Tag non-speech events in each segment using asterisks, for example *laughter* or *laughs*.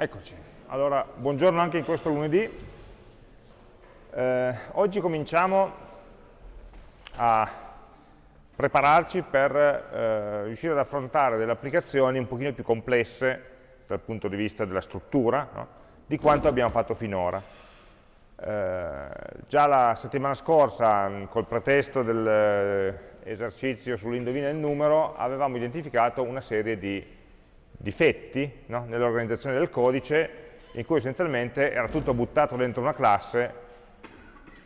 Eccoci, allora buongiorno anche in questo lunedì. Eh, oggi cominciamo a prepararci per eh, riuscire ad affrontare delle applicazioni un pochino più complesse dal punto di vista della struttura no? di quanto abbiamo fatto finora. Eh, già la settimana scorsa, col pretesto dell'esercizio sull'indovina il numero, avevamo identificato una serie di difetti no? nell'organizzazione del codice in cui essenzialmente era tutto buttato dentro una classe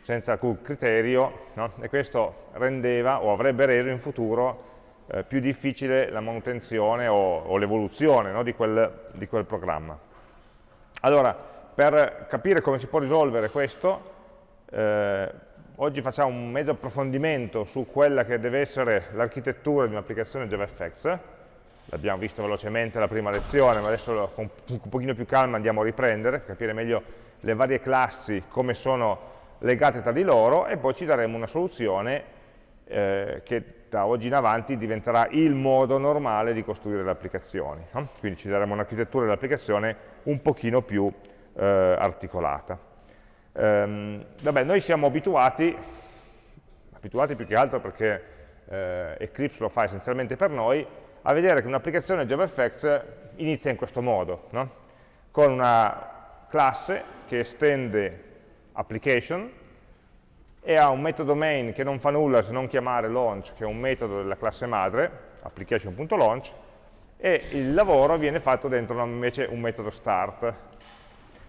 senza alcun criterio no? e questo rendeva o avrebbe reso in futuro eh, più difficile la manutenzione o, o l'evoluzione no? di, di, quel programma. Allora, per capire come si può risolvere questo, eh, oggi facciamo un mezzo approfondimento su quella che deve essere l'architettura di un'applicazione JavaFX, l'abbiamo visto velocemente la prima lezione, ma adesso con un pochino più calma andiamo a riprendere, per capire meglio le varie classi, come sono legate tra di loro, e poi ci daremo una soluzione eh, che da oggi in avanti diventerà il modo normale di costruire le applicazioni. No? Quindi ci daremo un'architettura dell'applicazione un pochino più eh, articolata. Ehm, vabbè, noi siamo abituati, abituati più che altro perché eh, Eclipse lo fa essenzialmente per noi, a vedere che un'applicazione JavaFX inizia in questo modo, no? con una classe che estende application e ha un metodo main che non fa nulla se non chiamare launch, che è un metodo della classe madre, application.launch, e il lavoro viene fatto dentro invece un metodo start.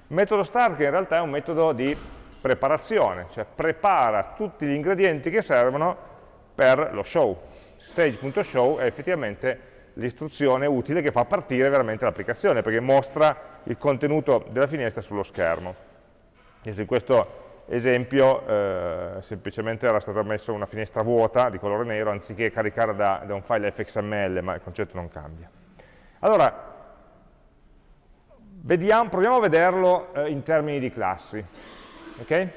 Metodo start che in realtà è un metodo di preparazione, cioè prepara tutti gli ingredienti che servono per lo show stage.show è effettivamente l'istruzione utile che fa partire veramente l'applicazione, perché mostra il contenuto della finestra sullo schermo. In questo esempio eh, semplicemente era stata messa una finestra vuota di colore nero anziché caricare da, da un file fxml, ma il concetto non cambia. Allora, vediamo, proviamo a vederlo eh, in termini di classi. Okay?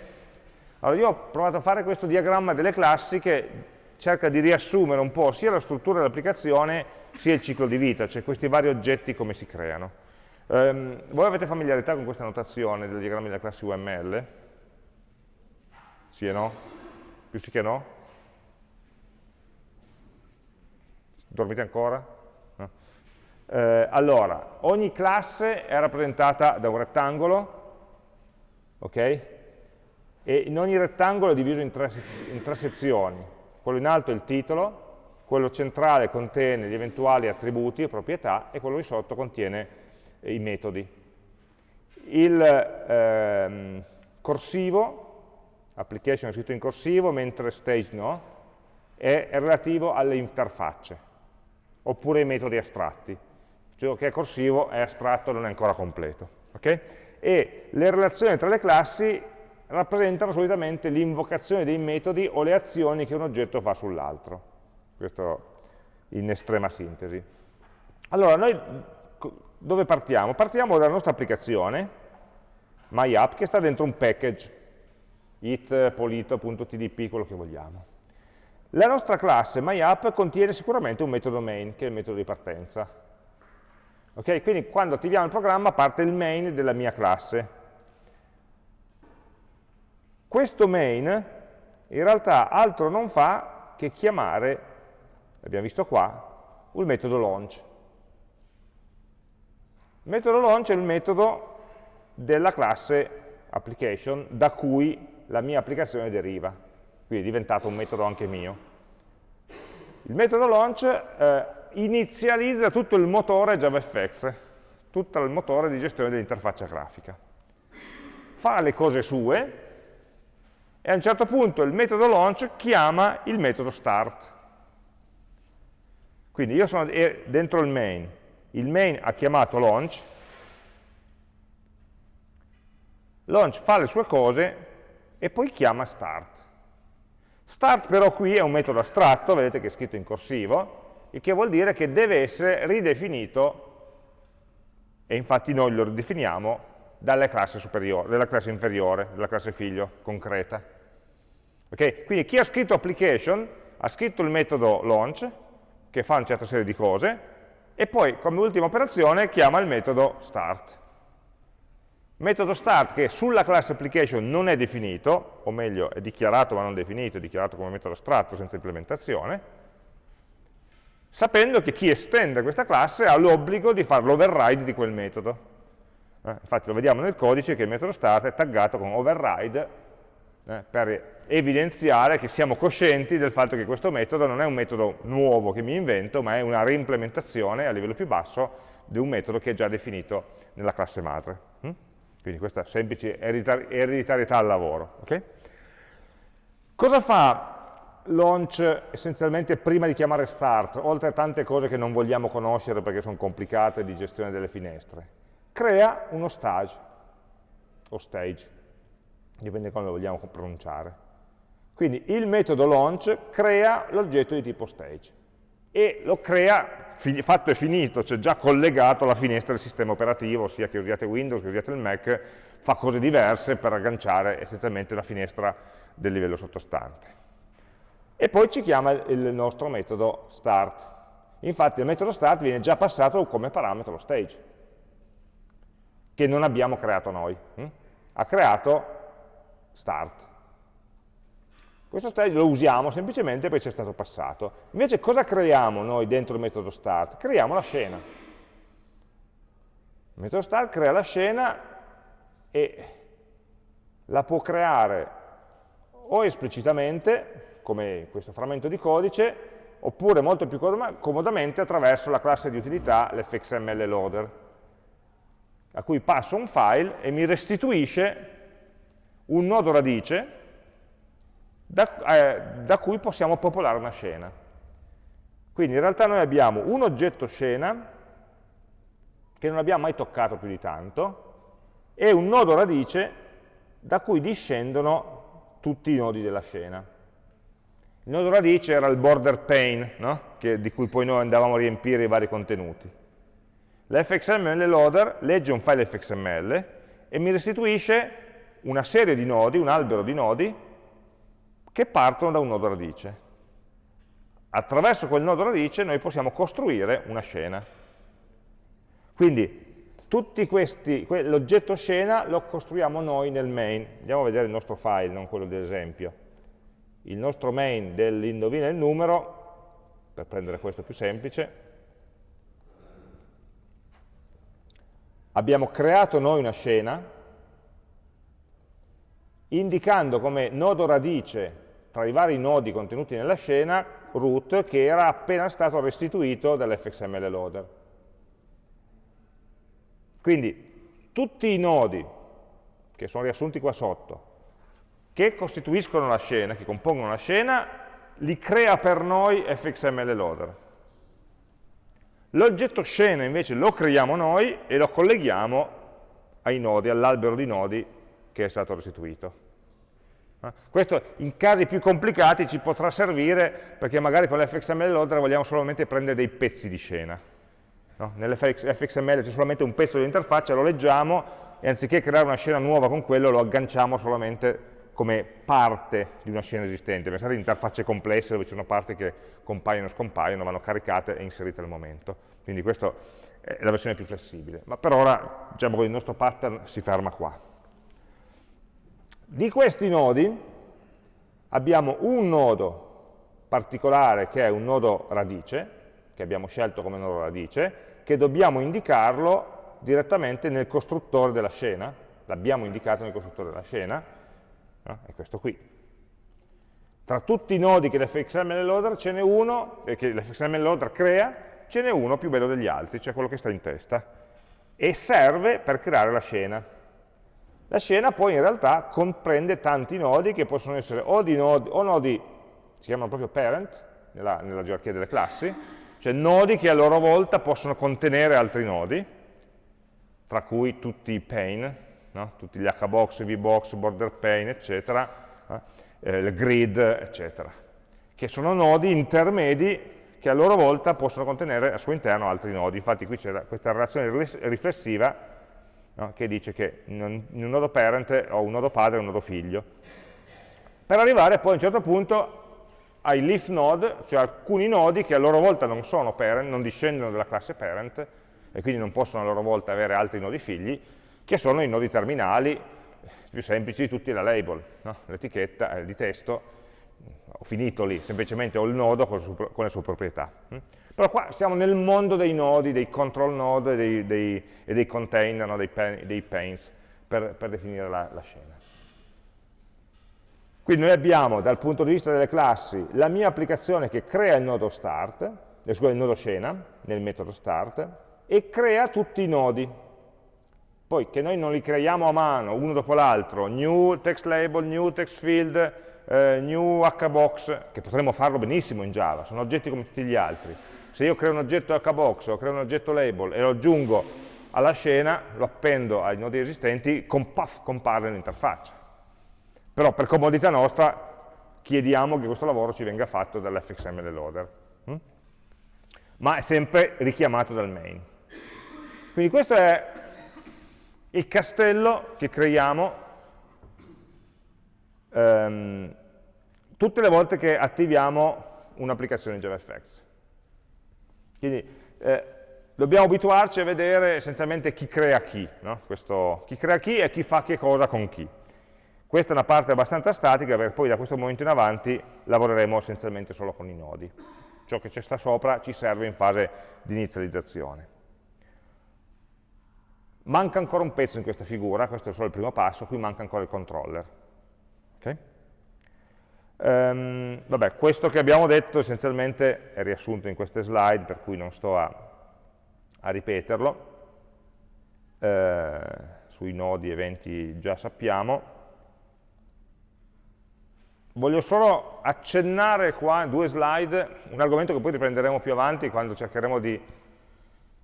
Allora, io ho provato a fare questo diagramma delle classi che cerca di riassumere un po' sia la struttura dell'applicazione sia il ciclo di vita, cioè questi vari oggetti come si creano. Um, voi avete familiarità con questa notazione del diagramma della classe UML? Sì e no? Più sì che no? Dormite ancora? No? Eh, allora, ogni classe è rappresentata da un rettangolo, ok? E in ogni rettangolo è diviso in tre, in tre sezioni quello in alto è il titolo, quello centrale contiene gli eventuali attributi o proprietà e quello di sotto contiene eh, i metodi. Il ehm, corsivo, application è scritto in corsivo, mentre stage no, è, è relativo alle interfacce, oppure ai metodi astratti. Cioè che è corsivo è astratto, non è ancora completo. Okay? E le relazioni tra le classi rappresentano solitamente l'invocazione dei metodi o le azioni che un oggetto fa sull'altro. Questo in estrema sintesi. Allora, noi dove partiamo? Partiamo dalla nostra applicazione, MyApp, che sta dentro un package, it, polito.tdp, quello che vogliamo. La nostra classe MyApp contiene sicuramente un metodo main, che è il metodo di partenza. Okay? Quindi quando attiviamo il programma parte il main della mia classe, questo main in realtà altro non fa che chiamare, l'abbiamo visto qua, il metodo launch. Il metodo launch è il metodo della classe application da cui la mia applicazione deriva, quindi è diventato un metodo anche mio. Il metodo launch eh, inizializza tutto il motore JavaFX, tutto il motore di gestione dell'interfaccia grafica. Fa le cose sue, e a un certo punto il metodo launch chiama il metodo start. Quindi io sono dentro il main, il main ha chiamato launch, launch fa le sue cose e poi chiama start. Start però qui è un metodo astratto, vedete che è scritto in corsivo, il che vuol dire che deve essere ridefinito, e infatti noi lo ridefiniamo, dalla classe, superiore, dalla classe inferiore, dalla classe figlio concreta. Okay? Quindi chi ha scritto application ha scritto il metodo launch, che fa una certa serie di cose, e poi come ultima operazione chiama il metodo start. Metodo start che sulla classe application non è definito, o meglio è dichiarato ma non definito, è dichiarato come metodo astratto senza implementazione, sapendo che chi estende questa classe ha l'obbligo di fare l'override di quel metodo. Eh, infatti lo vediamo nel codice che il metodo start è taggato con override eh, per evidenziare che siamo coscienti del fatto che questo metodo non è un metodo nuovo che mi invento, ma è una reimplementazione a livello più basso di un metodo che è già definito nella classe madre. Hm? Quindi questa semplice ereditarietà al lavoro. Okay? Cosa fa launch essenzialmente prima di chiamare start, oltre a tante cose che non vogliamo conoscere perché sono complicate di gestione delle finestre? Crea uno stage, o stage, dipende come lo vogliamo pronunciare. Quindi il metodo launch crea l'oggetto di tipo stage e lo crea, fatto e finito, cioè già collegato alla finestra del sistema operativo, sia che usiate Windows, che usiate il Mac, fa cose diverse per agganciare essenzialmente una finestra del livello sottostante. E poi ci chiama il nostro metodo start. Infatti il metodo start viene già passato come parametro lo stage, che non abbiamo creato noi. Hm? Ha creato start. Questo stage lo usiamo semplicemente perché ci è stato passato. Invece cosa creiamo noi dentro il metodo start? Creiamo la scena. Il metodo start crea la scena e la può creare o esplicitamente, come questo frammento di codice, oppure molto più comodamente attraverso la classe di utilità, l'fxml loader, a cui passo un file e mi restituisce un nodo radice da, eh, da cui possiamo popolare una scena. Quindi in realtà noi abbiamo un oggetto scena che non abbiamo mai toccato più di tanto e un nodo radice da cui discendono tutti i nodi della scena. Il nodo radice era il border pane, no? che, di cui poi noi andavamo a riempire i vari contenuti. L'fxml loader legge un file fxml e mi restituisce una serie di nodi, un albero di nodi, che partono da un nodo radice. Attraverso quel nodo radice noi possiamo costruire una scena. Quindi l'oggetto scena lo costruiamo noi nel main. Andiamo a vedere il nostro file, non quello dell'esempio. Il nostro main dell'indovina il numero, per prendere questo più semplice, abbiamo creato noi una scena, indicando come nodo radice tra i vari nodi contenuti nella scena root che era appena stato restituito dall'fxml loader. Quindi tutti i nodi che sono riassunti qua sotto, che costituiscono la scena, che compongono la scena, li crea per noi fxml loader. L'oggetto scena invece lo creiamo noi e lo colleghiamo ai nodi, all'albero di nodi che è stato restituito. Eh? Questo in casi più complicati ci potrà servire perché magari con l'fxml loader vogliamo solamente prendere dei pezzi di scena. No? Nell'fxml c'è solamente un pezzo dell'interfaccia, lo leggiamo e anziché creare una scena nuova con quello lo agganciamo solamente come parte di una scena esistente. Pensate a interfacce complesse dove ci sono parti che compaiono e scompaiono, vanno caricate e inserite al momento. Quindi questa è la versione più flessibile. Ma per ora diciamo il nostro pattern si ferma qua. Di questi nodi abbiamo un nodo particolare che è un nodo radice, che abbiamo scelto come nodo radice, che dobbiamo indicarlo direttamente nel costruttore della scena, l'abbiamo indicato nel costruttore della scena, no? è questo qui. Tra tutti i nodi che l'fxml loader ce uno, eh, che l'fxml loader crea, ce n'è uno più bello degli altri, cioè quello che sta in testa, e serve per creare la scena. La scena poi in realtà comprende tanti nodi che possono essere o, nodi, o nodi, si chiamano proprio parent, nella, nella gerarchia delle classi, cioè nodi che a loro volta possono contenere altri nodi, tra cui tutti i pane, no? tutti gli hbox, vbox, border pane, eccetera, eh, il grid, eccetera, che sono nodi intermedi che a loro volta possono contenere al suo interno altri nodi. Infatti qui c'è questa relazione riflessiva no? che dice che in un, nodo parent ho un nodo padre e un nodo figlio. Per arrivare poi a un certo punto ai leaf node, cioè alcuni nodi che a loro volta non sono parent, non discendono dalla classe parent, e quindi non possono a loro volta avere altri nodi figli, che sono i nodi terminali più semplici di tutti la label, no? l'etichetta eh, di testo, ho finito lì, semplicemente ho il nodo con, con le sue proprietà. Però qua siamo nel mondo dei nodi, dei control node dei, dei, e dei container, no? dei, dei, panes, per, per definire la, la scena. Quindi noi abbiamo dal punto di vista delle classi la mia applicazione che crea il nodo start, eh, il nodo scena nel metodo start e crea tutti i nodi. Poi che noi non li creiamo a mano uno dopo l'altro, new text label, new text field, eh, new hbox, che potremmo farlo benissimo in Java, sono oggetti come tutti gli altri. Se io creo un oggetto hbox o creo un oggetto label e lo aggiungo alla scena, lo appendo ai nodi esistenti, comp compare nell'interfaccia però per comodità nostra chiediamo che questo lavoro ci venga fatto dall'fxml loader, hm? ma è sempre richiamato dal main. Quindi questo è il castello che creiamo ehm, tutte le volte che attiviamo un'applicazione JavaFX. Quindi eh, dobbiamo abituarci a vedere essenzialmente chi crea chi, no? Questo, chi crea chi e chi fa che cosa con chi. Questa è una parte abbastanza statica perché poi da questo momento in avanti lavoreremo essenzialmente solo con i nodi. Ciò che c'è sta sopra ci serve in fase di inizializzazione. Manca ancora un pezzo in questa figura, questo è solo il primo passo, qui manca ancora il controller. Um, vabbè, questo che abbiamo detto essenzialmente è riassunto in queste slide, per cui non sto a, a ripeterlo. Eh, sui nodi eventi già sappiamo. Voglio solo accennare qua due slide un argomento che poi riprenderemo più avanti quando cercheremo di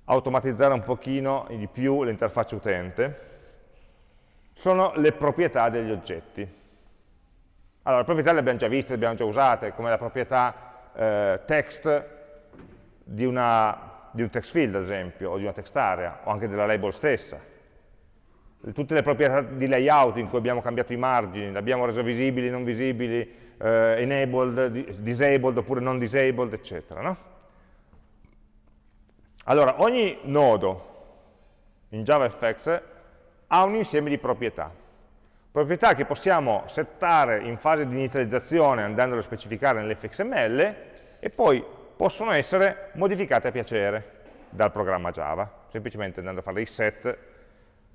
automatizzare un pochino di più l'interfaccia utente, sono le proprietà degli oggetti. Allora, le proprietà le abbiamo già viste, le abbiamo già usate, come la proprietà eh, text di, una, di un text field, ad esempio, o di una text area, o anche della label stessa tutte le proprietà di layout in cui abbiamo cambiato i margini, le abbiamo rese visibili, non visibili, eh, enabled, disabled oppure non disabled, eccetera. No? Allora, ogni nodo in JavaFX ha un insieme di proprietà. Proprietà che possiamo settare in fase di inizializzazione andandole a specificare nell'fxml e poi possono essere modificate a piacere dal programma Java, semplicemente andando a fare dei set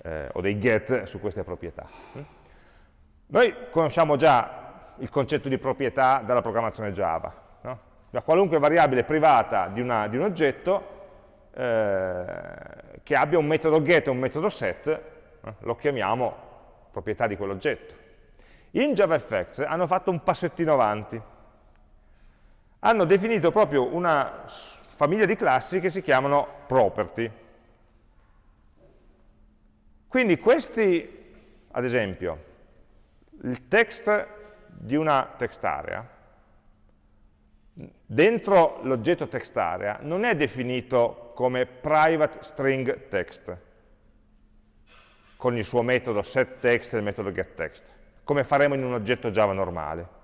eh, o dei get su queste proprietà. Noi conosciamo già il concetto di proprietà dalla programmazione Java. No? Da qualunque variabile privata di, una, di un oggetto eh, che abbia un metodo get e un metodo set, eh, lo chiamiamo proprietà di quell'oggetto. In JavaFX hanno fatto un passettino avanti. Hanno definito proprio una famiglia di classi che si chiamano property. Quindi questi, ad esempio, il text di una text area, dentro l'oggetto text area, non è definito come private string text, con il suo metodo setText e il metodo getText, come faremo in un oggetto Java normale.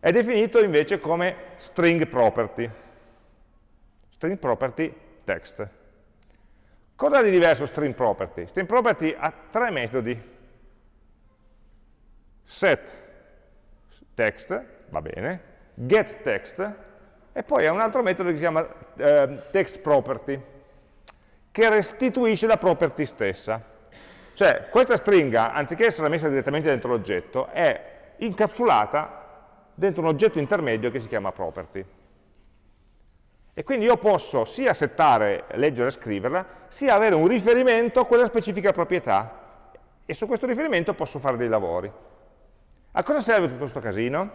È definito invece come string property, string property text. Cosa di diverso string property? String property ha tre metodi. Set text, va bene, get text, e poi ha un altro metodo che si chiama eh, text property, che restituisce la property stessa. Cioè, questa stringa, anziché essere messa direttamente dentro l'oggetto, è incapsulata dentro un oggetto intermedio che si chiama property. E quindi io posso sia settare, leggere e scriverla, sia avere un riferimento a quella specifica proprietà. E su questo riferimento posso fare dei lavori. A cosa serve tutto questo casino?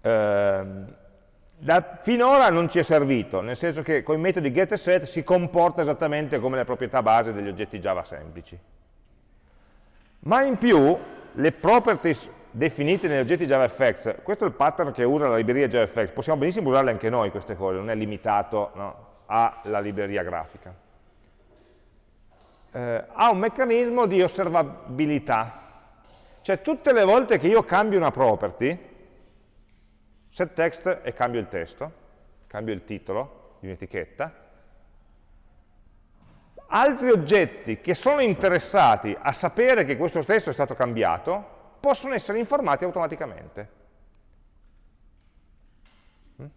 Eh, da, finora non ci è servito, nel senso che con i metodi get e set si comporta esattamente come le proprietà base degli oggetti Java semplici. Ma in più, le properties definite negli oggetti JavaFX, questo è il pattern che usa la libreria JavaFX, possiamo benissimo usarle anche noi queste cose, non è limitato no, alla libreria grafica. Eh, ha un meccanismo di osservabilità, cioè tutte le volte che io cambio una property, set text e cambio il testo, cambio il titolo di un'etichetta, altri oggetti che sono interessati a sapere che questo testo è stato cambiato possono essere informati automaticamente.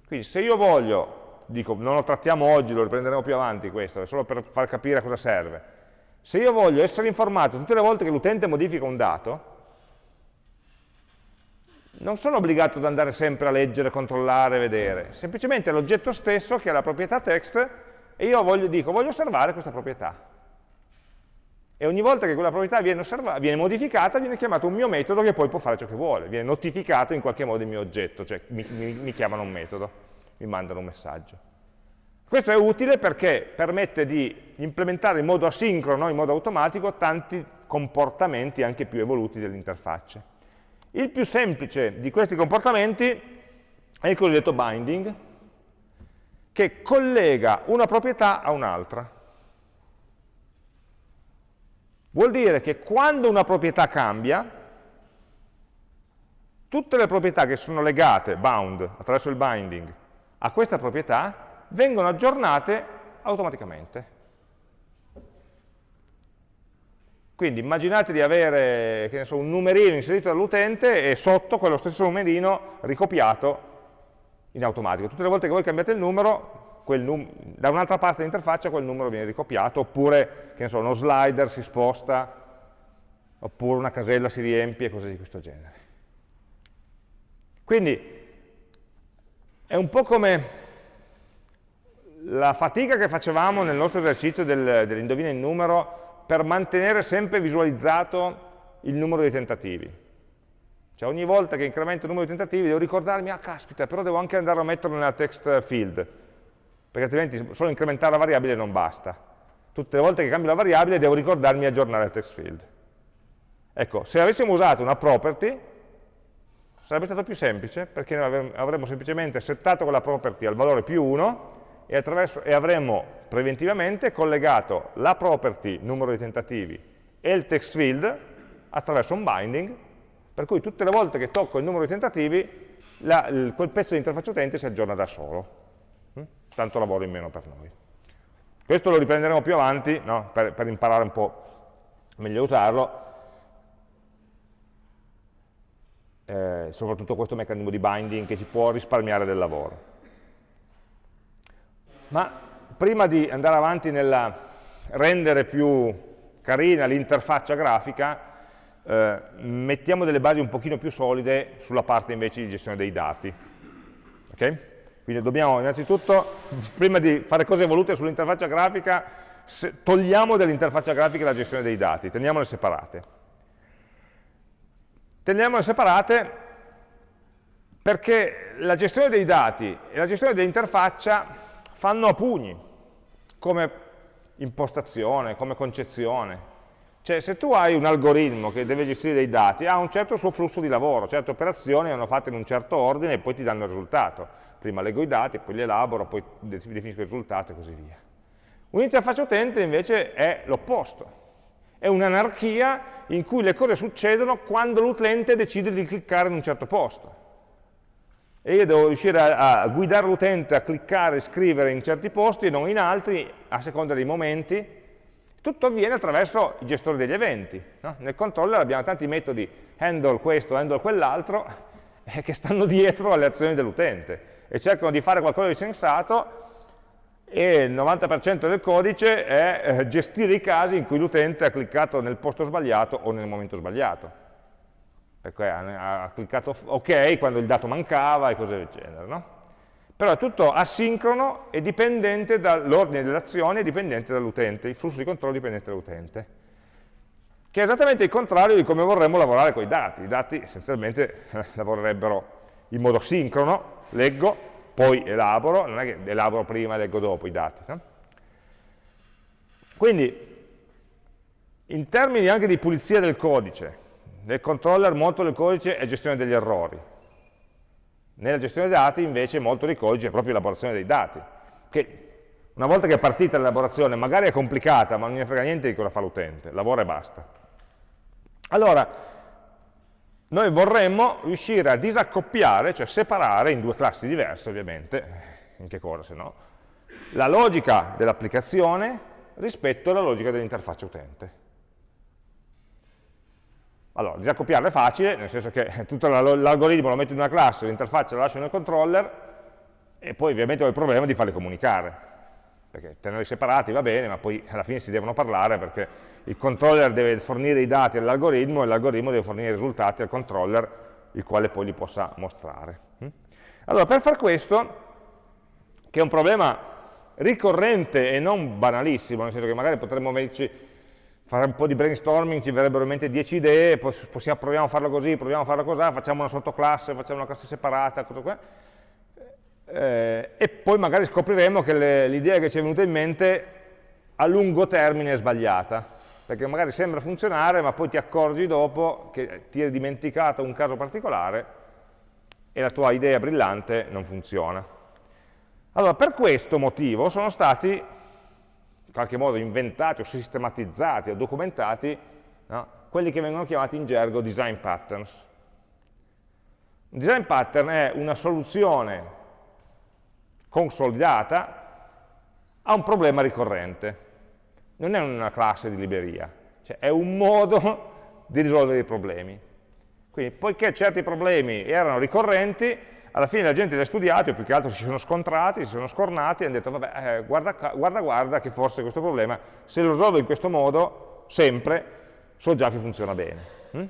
Quindi se io voglio, dico, non lo trattiamo oggi, lo riprenderemo più avanti questo, è solo per far capire a cosa serve, se io voglio essere informato tutte le volte che l'utente modifica un dato, non sono obbligato ad andare sempre a leggere, controllare, vedere, semplicemente è l'oggetto stesso che ha la proprietà text e io voglio, dico, voglio osservare questa proprietà. E ogni volta che quella proprietà viene, viene, modificata, viene chiamato un mio metodo che poi può fare ciò che vuole, viene notificato in qualche modo il mio oggetto, cioè mi, mi, mi chiamano un metodo, mi mandano un messaggio. Questo è utile perché permette di implementare in modo asincrono, in modo automatico, tanti comportamenti anche più evoluti dell'interfaccia. Il più semplice di questi comportamenti è il cosiddetto binding, che collega una proprietà a un'altra. Vuol dire che quando una proprietà cambia, tutte le proprietà che sono legate, bound, attraverso il binding, a questa proprietà, vengono aggiornate automaticamente. Quindi immaginate di avere so, un numerino inserito dall'utente e sotto quello stesso numerino ricopiato in automatico. Tutte le volte che voi cambiate il numero, num da un'altra parte dell'interfaccia quel numero viene ricopiato, oppure so, uno slider si sposta, oppure una casella si riempie, cose di questo genere. Quindi è un po' come la fatica che facevamo nel nostro esercizio del, dell'indovina il numero per mantenere sempre visualizzato il numero di tentativi. Cioè ogni volta che incremento il numero di tentativi devo ricordarmi, ah caspita, però devo anche andare a metterlo nella text field, perché altrimenti solo incrementare la variabile non basta. Tutte le volte che cambio la variabile devo ricordarmi di aggiornare il text field. Ecco, se avessimo usato una property, sarebbe stato più semplice, perché avremmo semplicemente settato quella property al valore più 1 e, e avremmo preventivamente collegato la property numero di tentativi e il text field attraverso un binding per cui tutte le volte che tocco il numero di tentativi, la, il, quel pezzo di interfaccia utente si aggiorna da solo. Mm? Tanto lavoro in meno per noi. Questo lo riprenderemo più avanti, no? per, per imparare un po' meglio a usarlo, Eh, soprattutto questo meccanismo di binding che ci può risparmiare del lavoro. Ma prima di andare avanti nel rendere più carina l'interfaccia grafica, eh, mettiamo delle basi un pochino più solide sulla parte invece di gestione dei dati. Okay? Quindi dobbiamo innanzitutto, prima di fare cose evolute sull'interfaccia grafica, togliamo dall'interfaccia grafica la gestione dei dati, teniamole separate. Teniamole separate perché la gestione dei dati e la gestione dell'interfaccia fanno a pugni, come impostazione, come concezione. Cioè se tu hai un algoritmo che deve gestire dei dati, ha un certo suo flusso di lavoro, certe operazioni vanno fatte in un certo ordine e poi ti danno il risultato. Prima leggo i dati, poi li elaboro, poi definisco il risultato e così via. Un'interfaccia utente invece è l'opposto. È un'anarchia in cui le cose succedono quando l'utente decide di cliccare in un certo posto. E io devo riuscire a, a guidare l'utente a cliccare e scrivere in certi posti e non in altri, a seconda dei momenti, tutto avviene attraverso i gestori degli eventi. No? Nel controller abbiamo tanti metodi, handle questo, handle quell'altro, *laughs* eh, che stanno dietro alle azioni dell'utente e cercano di fare qualcosa di sensato e il 90% del codice è eh, gestire i casi in cui l'utente ha cliccato nel posto sbagliato o nel momento sbagliato. Ha, ha cliccato ok quando il dato mancava e cose del genere. No? però è tutto asincrono e dipendente dall'ordine delle azioni e dipendente dall'utente, il flusso di controllo dipendente dall'utente, che è esattamente il contrario di come vorremmo lavorare con i dati. I dati essenzialmente *laughs* lavorerebbero in modo sincrono, leggo, poi elaboro, non è che elaboro prima e leggo dopo i dati. No? Quindi, in termini anche di pulizia del codice, nel controller molto del codice è gestione degli errori, nella gestione dei dati invece molto di codice è proprio l'elaborazione dei dati, che una volta che è partita l'elaborazione magari è complicata, ma non ne frega niente di cosa fa l'utente, lavora e basta. Allora, noi vorremmo riuscire a disaccoppiare, cioè separare in due classi diverse ovviamente, in che cosa se no, la logica dell'applicazione rispetto alla logica dell'interfaccia utente. Allora, disaccopiarla è facile, nel senso che *laughs* tutto l'algoritmo lo metto in una classe, l'interfaccia la lascio nel controller, e poi ovviamente ho il problema di farli comunicare, perché tenerli separati va bene, ma poi alla fine si devono parlare perché il controller deve fornire i dati all'algoritmo e l'algoritmo deve fornire i risultati al controller, il quale poi li possa mostrare. Hm? Allora, per far questo, che è un problema ricorrente e non banalissimo, nel senso che magari potremmo fare un po' di brainstorming, ci verrebbero in mente 10 idee, possiamo, proviamo a farlo così, proviamo a farlo così, facciamo una sottoclasse, facciamo una classe separata, cosa qua eh, e poi magari scopriremo che l'idea che ci è venuta in mente a lungo termine è sbagliata, perché magari sembra funzionare, ma poi ti accorgi dopo che ti hai dimenticato un caso particolare e la tua idea brillante non funziona. Allora, per questo motivo sono stati qualche modo inventati o sistematizzati o documentati no? quelli che vengono chiamati in gergo design patterns. Un design pattern è una soluzione consolidata a un problema ricorrente. Non è una classe di libreria, cioè è un modo *laughs* di risolvere i problemi. Quindi, poiché certi problemi erano ricorrenti, alla fine la gente li ha studiati, o più che altro si sono scontrati, si sono scornati e hanno detto, vabbè, eh, guarda, guarda, guarda che forse questo problema, se lo risolvo in questo modo, sempre, so già che funziona bene. Mm?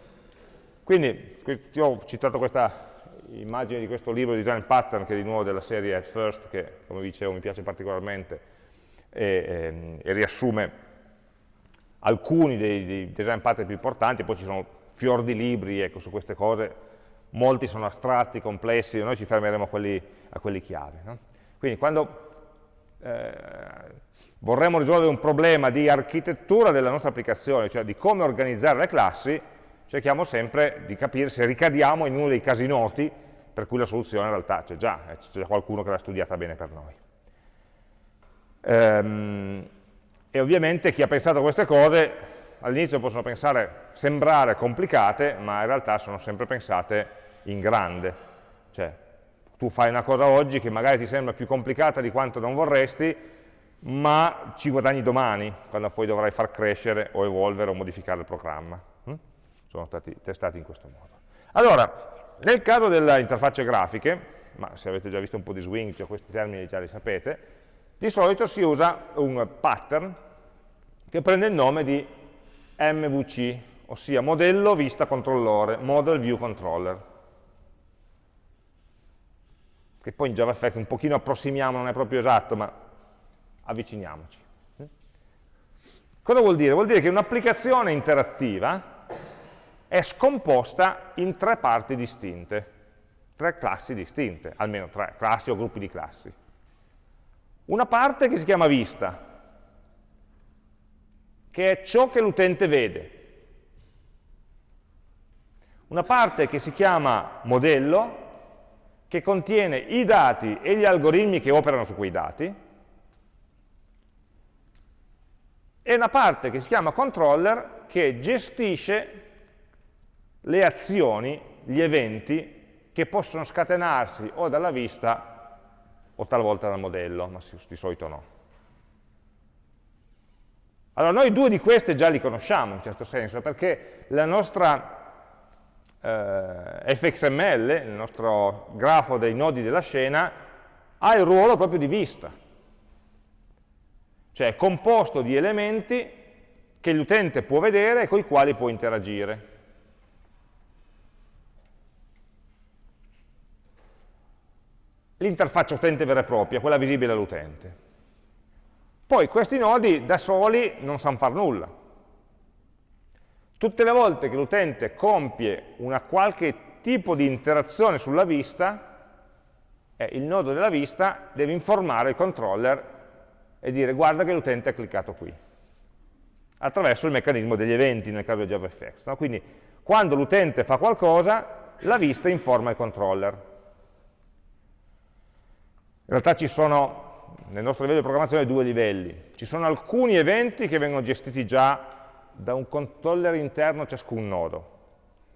Quindi, io ho citato questa immagine di questo libro di design pattern che è di nuovo della serie At First che come dicevo mi piace particolarmente e, e, ehm, e riassume alcuni dei, dei, design pattern più importanti, poi ci sono fior di libri ecco, su queste cose, molti sono astratti, complessi, noi ci fermeremo a quelli, a quelli chiave. No? Quindi quando eh, vorremmo risolvere un problema di architettura della nostra applicazione, cioè di come organizzare le classi, cerchiamo sempre di capire se ricadiamo in uno dei casi noti per cui la soluzione in realtà c'è già, eh, c'è già qualcuno che l'ha studiata bene per noi. Ehm, e ovviamente chi ha pensato a queste cose all'inizio possono pensare, sembrare complicate, ma in realtà sono sempre pensate in grande. Cioè, tu fai una cosa oggi che magari ti sembra più complicata di quanto non vorresti, ma ci guadagni domani, quando poi dovrai far crescere o evolvere o modificare il programma sono stati testati in questo modo. Allora, nel caso delle interfacce grafiche, ma se avete già visto un po' di swing, cioè questi termini già li sapete, di solito si usa un pattern che prende il nome di MVC, ossia modello vista controllore, model view controller. Che poi in JavaFX un pochino approssimiamo, non è proprio esatto, ma avviciniamoci. Cosa vuol dire? Vuol dire che un'applicazione interattiva è scomposta in tre parti distinte, tre classi distinte, almeno tre classi o gruppi di classi. Una parte che si chiama vista, che è ciò che l'utente vede. Una parte che si chiama modello, che contiene i dati e gli algoritmi che operano su quei dati, e una parte che si chiama controller, che gestisce le azioni, gli eventi che possono scatenarsi o dalla vista o talvolta dal modello, ma di solito no. Allora, noi due di queste già li conosciamo in certo senso, perché la nostra eh, fxml, il nostro grafo dei nodi della scena, ha il ruolo proprio di vista, cioè è composto di elementi che l'utente può vedere e con i quali può interagire. l'interfaccia utente vera e propria, quella visibile all'utente. Poi questi nodi da soli non sanno fare nulla. Tutte le volte che l'utente compie una qualche tipo di interazione sulla vista, eh, il nodo della vista deve informare il controller e dire guarda che l'utente ha cliccato qui, attraverso il meccanismo degli eventi nel caso di JavaFX. No? Quindi quando l'utente fa qualcosa, la vista informa il controller. In realtà ci sono, nel nostro livello di programmazione, due livelli. Ci sono alcuni eventi che vengono gestiti già da un controller interno a ciascun nodo,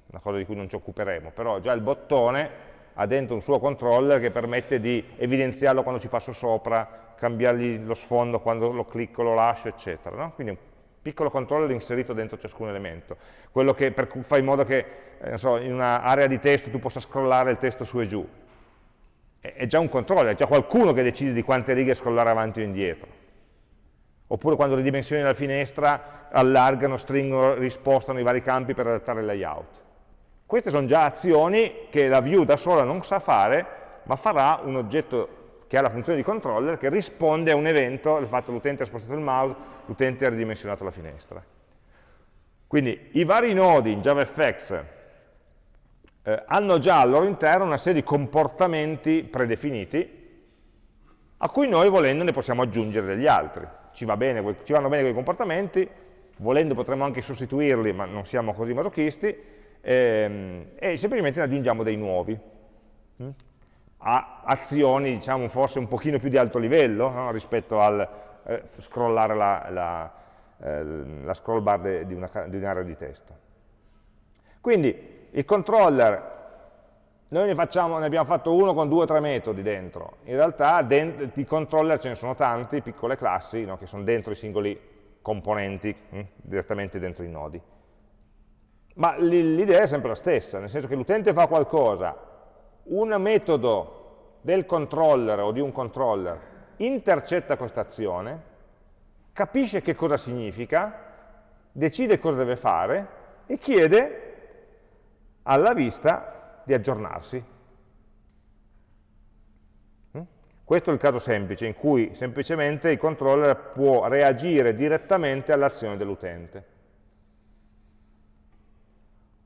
una cosa di cui non ci occuperemo, però già il bottone ha dentro un suo controller che permette di evidenziarlo quando ci passo sopra, cambiargli lo sfondo quando lo clicco, lo lascio, eccetera. No? Quindi un piccolo controller inserito dentro ciascun elemento, quello che per, fa in modo che eh, so, in un'area di testo tu possa scrollare il testo su e giù. È, già un controller, è già qualcuno che decide di quante righe scrollare avanti o indietro oppure quando ridimensioni la finestra allargano, stringono, rispostano i vari campi per adattare il layout. Queste sono già azioni che la view da sola non sa fare, ma farà un oggetto che ha la funzione di controller che risponde a un evento, il fatto che l'utente ha spostato il mouse, l'utente ha ridimensionato la finestra. Quindi i vari nodi in JavaFX eh, hanno già al loro interno una serie di comportamenti predefiniti a cui noi volendo ne possiamo aggiungere degli altri ci, va bene, ci vanno bene quei comportamenti, volendo potremmo anche sostituirli, ma non siamo così masochisti, ehm, e semplicemente ne aggiungiamo dei nuovi. Hm? A azioni, diciamo, forse un pochino più di alto livello no? rispetto al eh, scrollare la, la, eh, la, scroll bar di un'area di testo. Quindi il controller noi ne, facciamo, ne, abbiamo fatto uno con due o tre metodi dentro. In realtà di controller ce ne sono tanti, piccole classi, no, che sono dentro i singoli componenti, hm, direttamente dentro i nodi. Ma l'idea è sempre la stessa, nel senso che l'utente fa qualcosa, un metodo del controller o di un controller intercetta questa azione, capisce che cosa significa, decide cosa deve fare e chiede alla vista di aggiornarsi. Mm? Questo è il caso semplice, in cui semplicemente il controller può reagire direttamente all'azione dell'utente.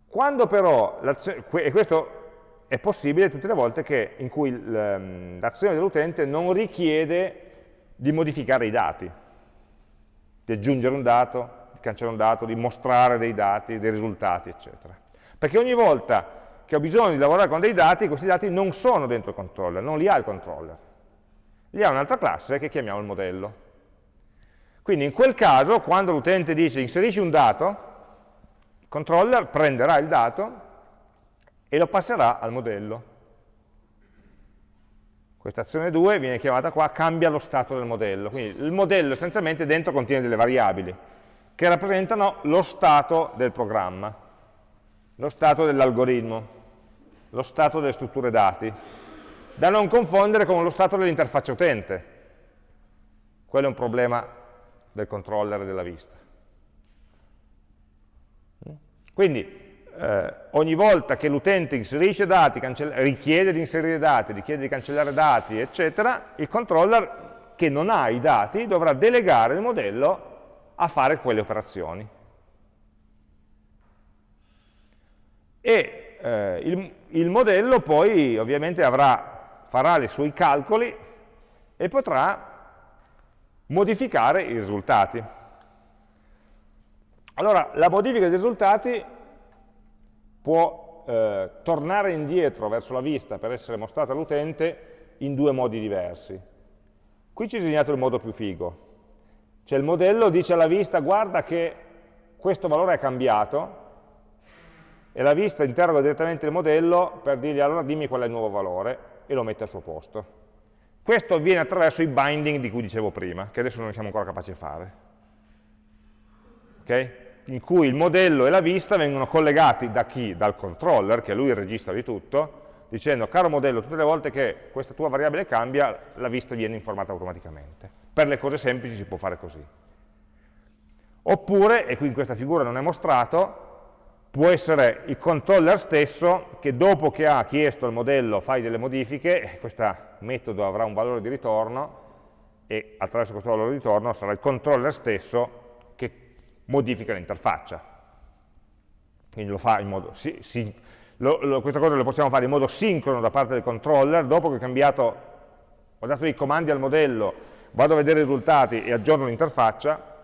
Quando però, e questo è possibile tutte le volte che, in cui ehm, l'azione dell'utente non richiede di modificare i dati, di aggiungere un dato, di cancellare un dato, di mostrare dei dati, dei risultati, eccetera. Perché ogni volta che ho bisogno di lavorare con dei dati, questi dati non sono dentro il controller, non li ha il controller. Li ha un'altra classe che chiamiamo il modello. Quindi in quel caso, quando l'utente dice inserisci un dato, il controller prenderà il dato e lo passerà al modello. Questa azione 2 viene chiamata qua cambia lo stato del modello. Quindi il modello essenzialmente dentro contiene delle variabili che rappresentano lo stato del programma, lo stato dell'algoritmo lo stato delle strutture dati, da non confondere con lo stato dell'interfaccia utente. Quello è un problema del controller della vista. Quindi eh, ogni volta che l'utente inserisce dati, richiede di inserire dati, richiede di cancellare dati, eccetera, il controller che non ha i dati dovrà delegare il modello a fare quelle operazioni. E eh, il, il, modello poi ovviamente avrà, farà i suoi calcoli e potrà modificare i risultati. Allora, la modifica dei risultati può eh, tornare indietro verso la vista per essere mostrata all'utente in due modi diversi. Qui ci ho disegnato il modo più figo. Cioè il modello dice alla vista, guarda che questo valore è cambiato, e la vista interroga direttamente il modello per dirgli allora dimmi qual è il nuovo valore e lo mette al suo posto. Questo avviene attraverso i binding di cui dicevo prima, che adesso non siamo ancora capaci di fare. Okay? In cui il modello e la vista vengono collegati da chi? Dal controller, che è lui il regista di tutto, dicendo caro modello, tutte le volte che questa tua variabile cambia, la vista viene informata automaticamente. Per le cose semplici si può fare così. Oppure, e qui in questa figura non è mostrato, può essere il controller stesso che dopo che ha chiesto al modello fai delle modifiche, questo metodo avrà un valore di ritorno e attraverso questo valore di ritorno sarà il controller stesso che modifica l'interfaccia. Quindi lo fa in modo, sì, sì, lo, lo, questa cosa lo possiamo fare in modo sincrono da parte del controller, dopo che ho cambiato, ho dato dei comandi al modello, vado a vedere i risultati e aggiorno l'interfaccia,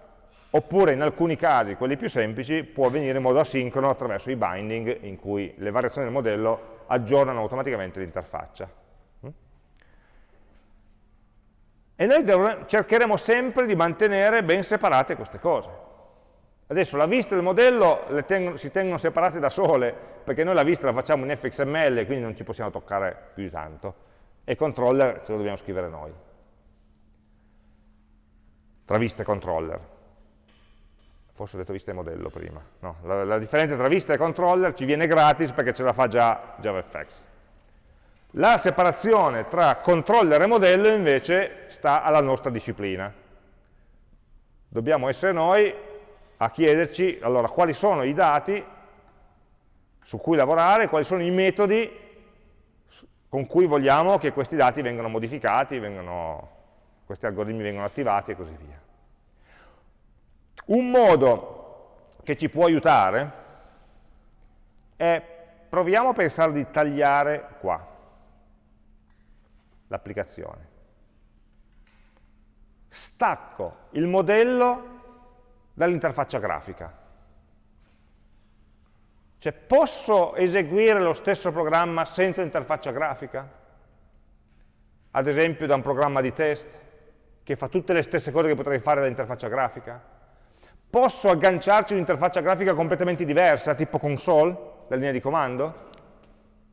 oppure in alcuni casi, quelli più semplici, può avvenire in modo asincrono attraverso i binding in cui le variazioni del modello aggiornano automaticamente l'interfaccia. Mm? E noi cercheremo sempre di mantenere ben separate queste cose. Adesso la vista del modello tengono, si tengono separate da sole, perché noi la vista la facciamo in fxml, quindi non ci possiamo toccare più di tanto, e controller ce lo dobbiamo scrivere noi. tra vista e controller. Forse ho detto vista e modello prima. No, la, la differenza tra vista e controller ci viene gratis perché ce la fa già JavaFX. La separazione tra controller e modello invece sta alla nostra disciplina. Dobbiamo essere noi a chiederci allora, quali sono i dati su cui lavorare, quali sono i metodi con cui vogliamo che questi dati vengano modificati, vengano, questi algoritmi vengano attivati e così via. Un modo che ci può aiutare è, proviamo a pensare di tagliare qua l'applicazione. Stacco il modello dall'interfaccia grafica. Cioè, posso eseguire lo stesso programma senza interfaccia grafica? Ad esempio da un programma di test che fa tutte le stesse cose che potrei fare dall'interfaccia grafica? Posso agganciarci un'interfaccia grafica completamente diversa, tipo console, la linea di comando?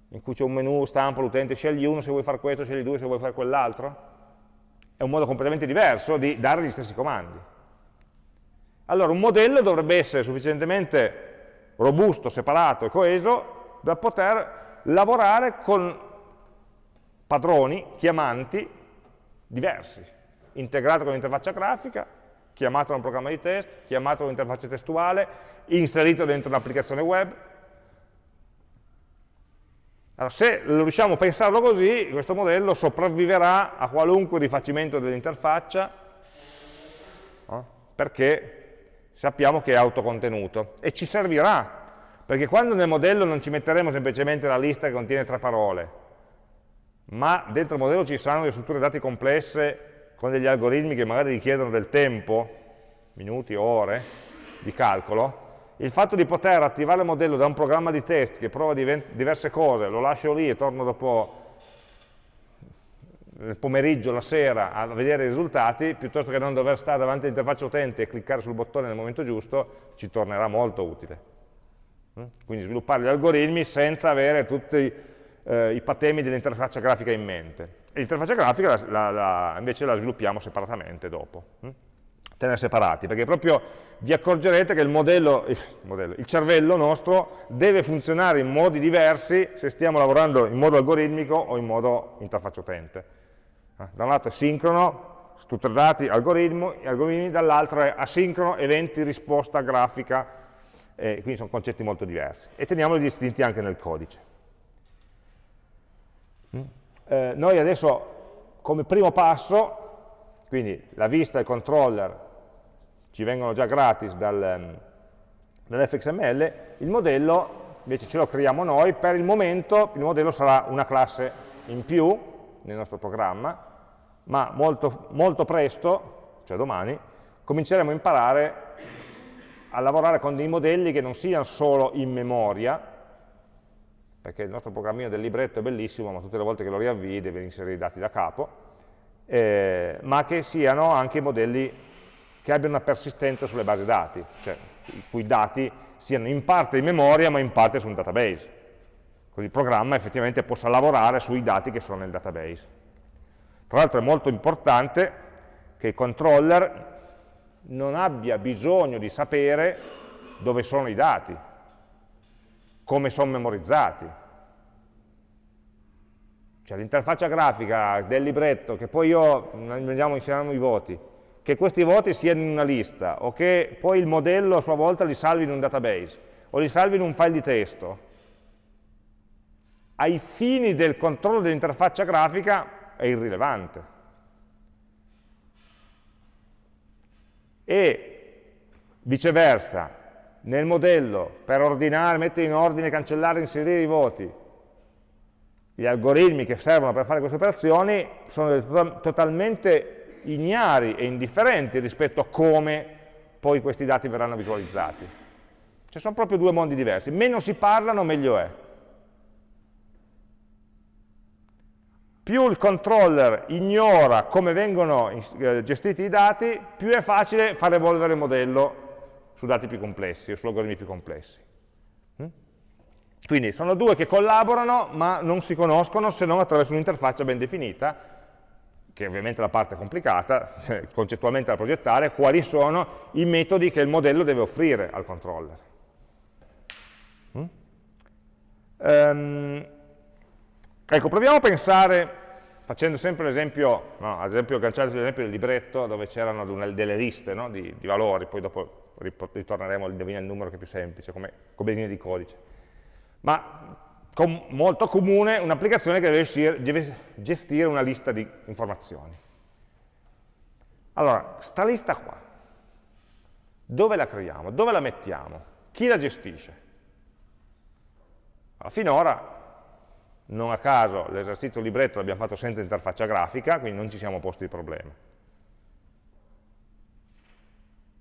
In cui c'è un menu, stampo, l'utente, scegli uno se vuoi fare questo, scegli due se vuoi fare quell'altro? È un modo completamente diverso di dare gli stessi comandi. Allora un modello dovrebbe essere sufficientemente robusto, separato e coeso da poter lavorare con padroni, chiamanti diversi, integrato con l'interfaccia grafica, chiamato da un programma di test, chiamato da un'interfaccia testuale, inserito dentro un'applicazione web. Allora, se riusciamo a pensarlo così, questo modello sopravviverà a qualunque rifacimento dell'interfaccia, no? perché sappiamo che è autocontenuto e ci servirà, perché quando nel modello non ci metteremo semplicemente la lista che contiene tre parole, ma dentro il modello ci saranno delle strutture dati complesse con degli algoritmi che magari richiedono del tempo, minuti ore di calcolo, il fatto di poter attivare il modello da un programma di test che prova diverse cose, lo lascio lì e torno dopo nel pomeriggio, la sera, a vedere i risultati, piuttosto che non dover stare davanti all'interfaccia utente e cliccare sul bottone nel momento giusto, ci tornerà molto utile. Mm? Quindi sviluppare gli algoritmi senza avere tutti eh, i patemi dell'interfaccia grafica in mente. L'interfaccia grafica la, la, la, invece la sviluppiamo separatamente dopo. Hm? Tenere separati, perché proprio vi accorgerete che il modello, il modello, il cervello nostro deve funzionare in modi diversi se stiamo lavorando in modo algoritmico o in modo interfaccia utente. Eh, da un lato è sincrono, strutture dati, algoritmi dall'altro è asincrono, eventi, risposta, grafica, eh, quindi sono concetti molto diversi. E teniamoli distinti anche nel codice. Eh, noi adesso, come primo passo, quindi la vista e il controller ci vengono già gratis dal, mm, dall'fxml, il modello invece ce lo creiamo noi, per il momento il modello sarà una classe in più nel nostro programma, ma molto, molto presto, cioè domani, cominceremo a imparare a lavorare con dei modelli che non siano solo in memoria, perché il nostro programmino del libretto è bellissimo, ma tutte le volte che lo riavvii deve inserire i dati da capo, eh, ma che siano anche modelli che abbiano una persistenza sulle basi dati, cioè i cui dati siano in parte in memoria ma in parte su un database. Così il programma effettivamente possa lavorare sui dati che sono nel database. Tra l'altro è molto importante che il controller non abbia bisogno di sapere dove sono i dati, come sono memorizzati. Cioè l'interfaccia grafica del libretto, che poi io, andiamo, inseriamo i voti, che questi voti siano in una lista, o che poi il modello a sua volta li salvi in un database, o li salvi in un file di testo, ai fini del controllo dell'interfaccia grafica è irrilevante. E viceversa, nel modello, per ordinare, mettere in ordine, cancellare, inserire i voti, gli algoritmi che servono per fare queste operazioni sono totalmente ignari e indifferenti rispetto a come poi questi dati verranno visualizzati. Cioè sono proprio due mondi diversi. Meno si parlano, meglio è. più il controller ignora come vengono eh, gestiti i dati, più è facile far evolvere il modello su dati più complessi o su algoritmi più complessi. Mm? Quindi sono due che collaborano ma non si conoscono se non attraverso un'interfaccia ben definita che è ovviamente la parte complicata, *laughs* concettualmente da progettare, quali sono i metodi che il modello deve offrire al controller. Um, ecco, proviamo a pensare, facendo sempre l'esempio, no, ad esempio agganciato l'esempio del libretto dove c'erano delle liste no, di, di, valori, poi dopo ritorneremo a indovinare il numero che è più semplice, come, come linee di codice. Ma com molto comune un'applicazione che deve, deve gestire una lista di informazioni. Allora, sta lista qua, dove la creiamo? Dove la mettiamo? Chi la gestisce? Allora, finora, non a caso, l'esercizio libretto l'abbiamo fatto senza interfaccia grafica, quindi non ci siamo posti il problema.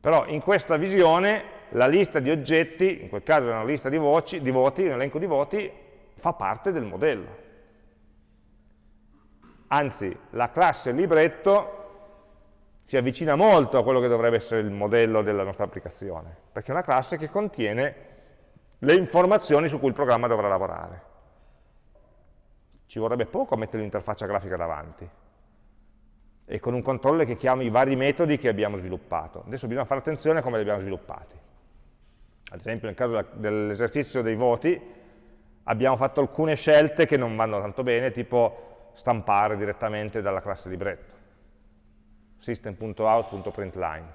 Però in questa visione la lista di oggetti, in quel caso è una lista di, voci, di voti, un elenco di voti, fa parte del modello. Anzi, la classe libretto si avvicina molto a quello che dovrebbe essere il modello della nostra applicazione, perché è una classe che contiene le informazioni su cui il programma dovrà lavorare. Ci vorrebbe poco a mettere l'interfaccia grafica davanti e con un controller che chiami i vari metodi che abbiamo sviluppato. Adesso bisogna fare attenzione a come li abbiamo sviluppati. Ad esempio nel caso dell'esercizio dei voti abbiamo fatto alcune scelte che non vanno tanto bene, tipo stampare direttamente dalla classe libretto. System.out.println.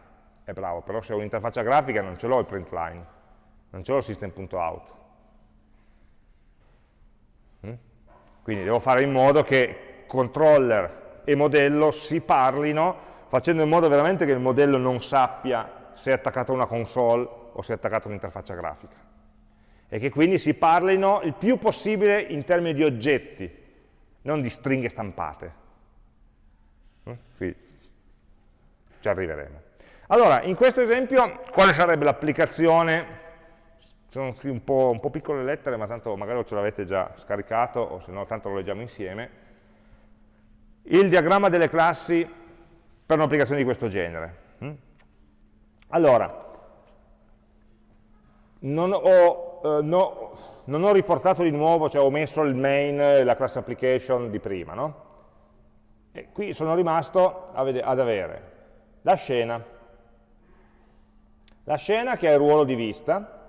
È bravo, però se ho un'interfaccia grafica non ce l'ho il println, non ce l'ho il system.out. Mm? Quindi devo fare in modo che controller e modello si parlino, facendo in modo veramente che il modello non sappia se è attaccato a una console o se è attaccato a un'interfaccia grafica e che quindi si parlino il più possibile in termini di oggetti, non di stringhe stampate. Mm? Qui ci arriveremo. Allora, in questo esempio, quale sarebbe l'applicazione? Sono un po', un po', piccole le lettere, ma tanto magari ce l'avete già scaricato, o se no tanto lo leggiamo insieme. Il diagramma delle classi per un'applicazione di questo genere. Mm? Allora, non ho eh, no, non ho riportato di nuovo, cioè ho messo il main, la class application di prima, no? E qui sono rimasto ad avere la scena, la scena che ha il ruolo di vista,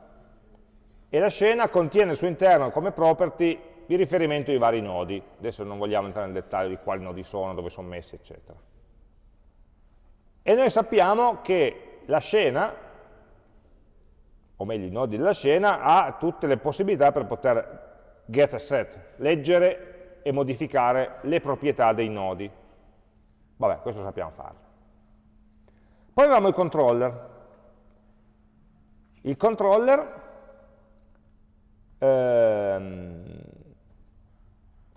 e la scena contiene al suo interno come property il riferimento ai vari nodi. Adesso non vogliamo entrare nel dettaglio di quali nodi sono, dove sono messi, eccetera. E noi sappiamo che la scena o meglio i nodi della scena, ha tutte le possibilità per poter get a set, leggere e modificare le proprietà dei nodi. Vabbè, questo sappiamo fare. Poi abbiamo il controller. Il controller ehm,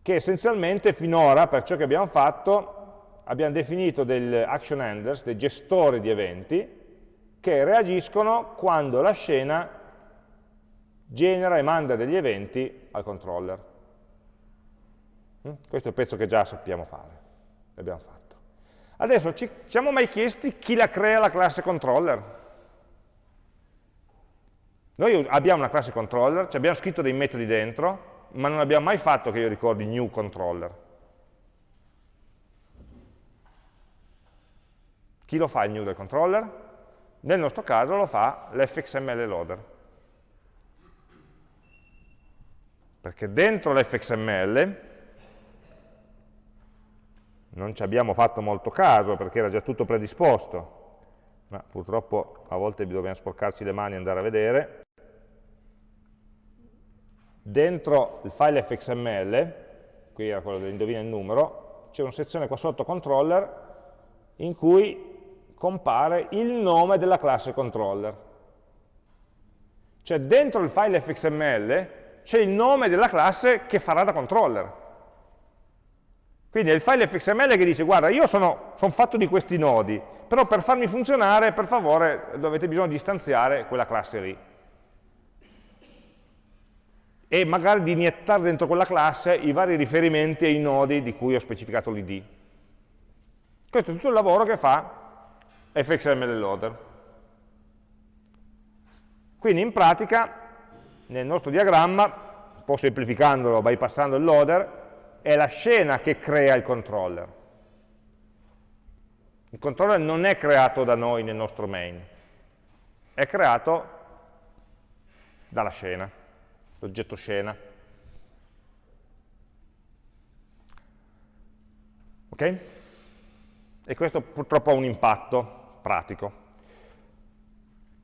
che essenzialmente finora, per ciò che abbiamo fatto, abbiamo definito degli action handlers, dei gestori di eventi, che reagiscono quando la scena genera e manda degli eventi al controller. Mm? Questo è il pezzo che già sappiamo fare, l'abbiamo fatto. Adesso ci siamo mai chiesti chi la crea la classe controller? Noi abbiamo una classe controller, ci abbiamo scritto dei metodi dentro, ma non abbiamo mai fatto che io ricordi new controller. Chi lo fa il new del controller? Nel nostro caso lo fa l'fxml loader. Perché dentro l'fxml non ci abbiamo fatto molto caso perché era già tutto predisposto, ma purtroppo a volte dobbiamo sporcarci le mani e andare a vedere. Dentro il file fxml, qui era quello dell'indovina il numero, c'è una sezione qua sotto controller in cui compare il nome della classe controller. Cioè dentro il file fxml c'è il nome della classe che farà da controller. Quindi è il file fxml che dice, guarda, io sono, sono fatto di questi nodi, però per farmi funzionare, per favore, avete bisogno di istanziare quella classe lì. E magari di iniettare dentro quella classe i vari riferimenti ai nodi di cui ho specificato l'id. Questo è tutto il lavoro che fa fxml loader. Quindi in pratica nel nostro diagramma, un po' semplificandolo, bypassando il loader, è la scena che crea il controller. Il controller non è creato da noi nel nostro main, è creato dalla scena, l'oggetto scena. Ok? E questo purtroppo ha un impatto pratico.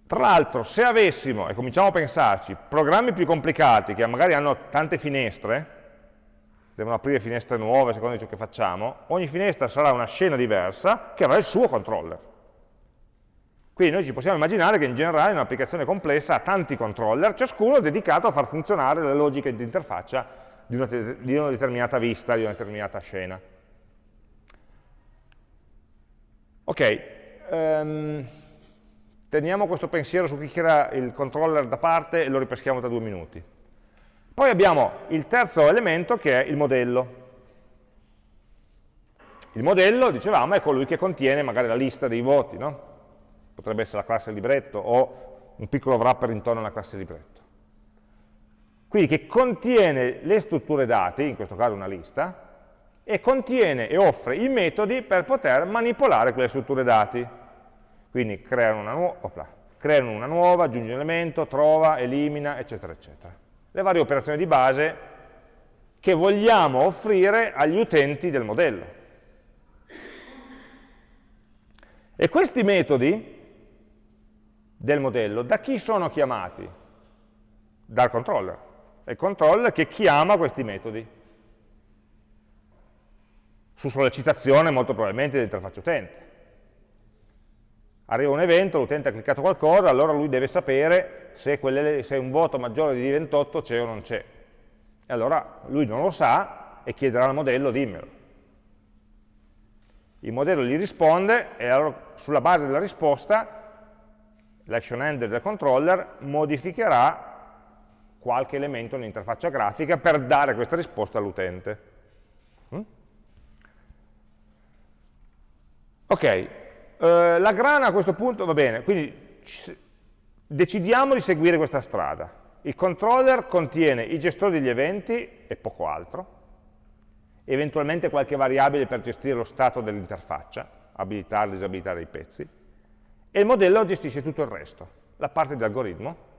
Tra l'altro, se avessimo, e cominciamo a pensarci, programmi più complicati che magari hanno tante finestre, devono aprire finestre nuove secondo ciò che facciamo, ogni finestra sarà una scena diversa che avrà il suo controller. Quindi noi ci possiamo immaginare che in generale un'applicazione complessa ha tanti controller, ciascuno dedicato a far funzionare le logiche di interfaccia di una, di una determinata vista, di una determinata scena. Ok, um, teniamo questo pensiero su chi crea il controller da parte e lo ripeschiamo tra due minuti. Poi abbiamo il terzo elemento che è il modello. Il modello, dicevamo, è colui che contiene magari la lista dei voti, no? Potrebbe essere la classe libretto o un piccolo wrapper intorno alla classe libretto. Quindi che contiene le strutture dati, in questo caso una lista, e contiene e offre i metodi per poter manipolare quelle strutture dati. Quindi creano una, nu creano una nuova, aggiunge un elemento, trova, elimina, eccetera, eccetera le varie operazioni di base che vogliamo offrire agli utenti del modello. E questi metodi del modello da chi sono chiamati? Dal controller. È il controller che chiama questi metodi. Su sollecitazione molto probabilmente dell'interfaccia utente arriva un evento, l'utente ha cliccato qualcosa, allora lui deve sapere se, quelle, se un voto maggiore di 28 c'è o non c'è. E allora lui non lo sa e chiederà al modello dimmelo. Il modello gli risponde e allora sulla base della risposta l'action handler del controller modificherà qualche elemento nell'interfaccia grafica per dare questa risposta all'utente. Mm? Ok, eh, la grana a questo punto va bene, quindi decidiamo di seguire questa strada. Il controller contiene i gestori degli eventi e poco altro, eventualmente qualche variabile per gestire lo stato dell'interfaccia, abilitare disabilitare i pezzi, e il modello gestisce tutto il resto, la parte di algoritmo,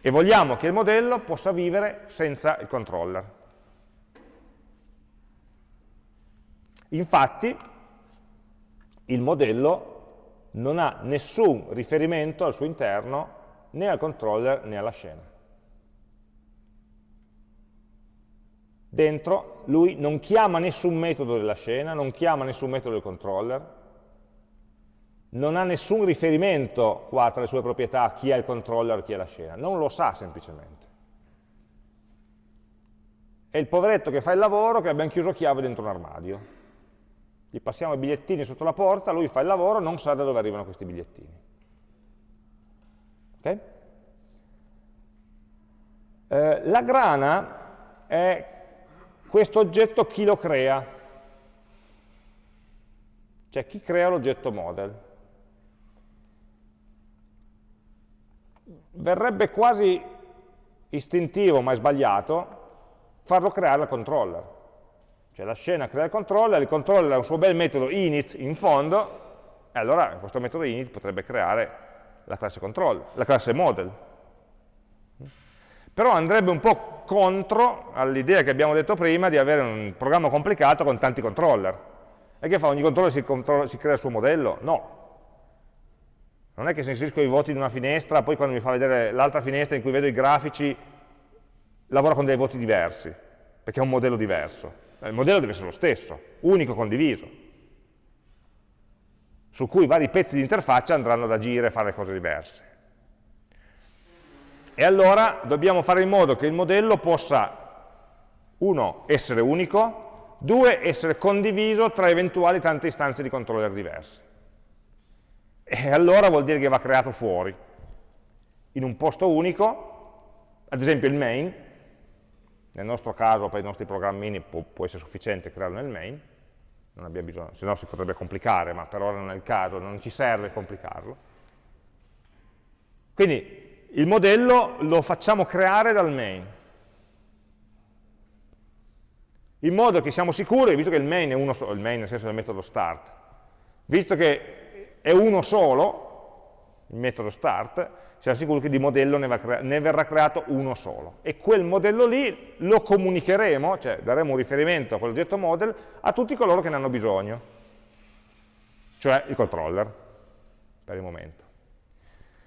e vogliamo che il modello possa vivere senza il controller. Infatti, il modello non ha nessun riferimento al suo interno né al controller né alla scena. Dentro lui non chiama nessun metodo della scena, non chiama nessun metodo del controller, non ha nessun riferimento qua tra le sue proprietà chi è il controller e chi è la scena, non lo sa semplicemente. È il poveretto che fa il lavoro che abbiamo chiuso chiave dentro un armadio gli passiamo i bigliettini sotto la porta, lui fa il lavoro, non sa da dove arrivano questi bigliettini. Okay? Eh, la grana è questo oggetto chi lo crea, cioè chi crea l'oggetto model. Verrebbe quasi istintivo, ma è sbagliato, farlo creare al controller. Cioè la scena crea il controller, il controller ha un suo bel metodo init in fondo, e allora questo metodo init potrebbe creare la classe controller, la classe model. Però andrebbe un po' contro all'idea che abbiamo detto prima di avere un programma complicato con tanti controller. E che fa? Ogni controller si, controlla, si crea il suo modello? No. Non è che se inserisco i voti in una finestra, poi quando mi fa vedere l'altra finestra in cui vedo i grafici, lavora con dei voti diversi, perché è un modello diverso il modello deve essere lo stesso, unico, condiviso, su cui vari pezzi di interfaccia andranno ad agire e fare cose diverse. E allora dobbiamo fare in modo che il modello possa, uno, essere unico, due, essere condiviso tra eventuali tante istanze di controller diverse. E allora vuol dire che va creato fuori, in un posto unico, ad esempio il main, nel nostro caso, per i nostri programmini, può, può essere sufficiente crearlo nel main, non abbiamo bisogno, se no si potrebbe complicare, ma per ora non è il caso, non ci serve complicarlo. Quindi il modello lo facciamo creare dal main, in modo che siamo sicuri, visto che il main è uno solo, il main nel senso del metodo start, Visto che è uno solo, il metodo start, siamo sicuri che di modello ne, ne, verrà creato uno solo. E quel modello lì lo comunicheremo, cioè daremo un riferimento a quell'oggetto model a tutti coloro che ne hanno bisogno, cioè il controller, per il momento.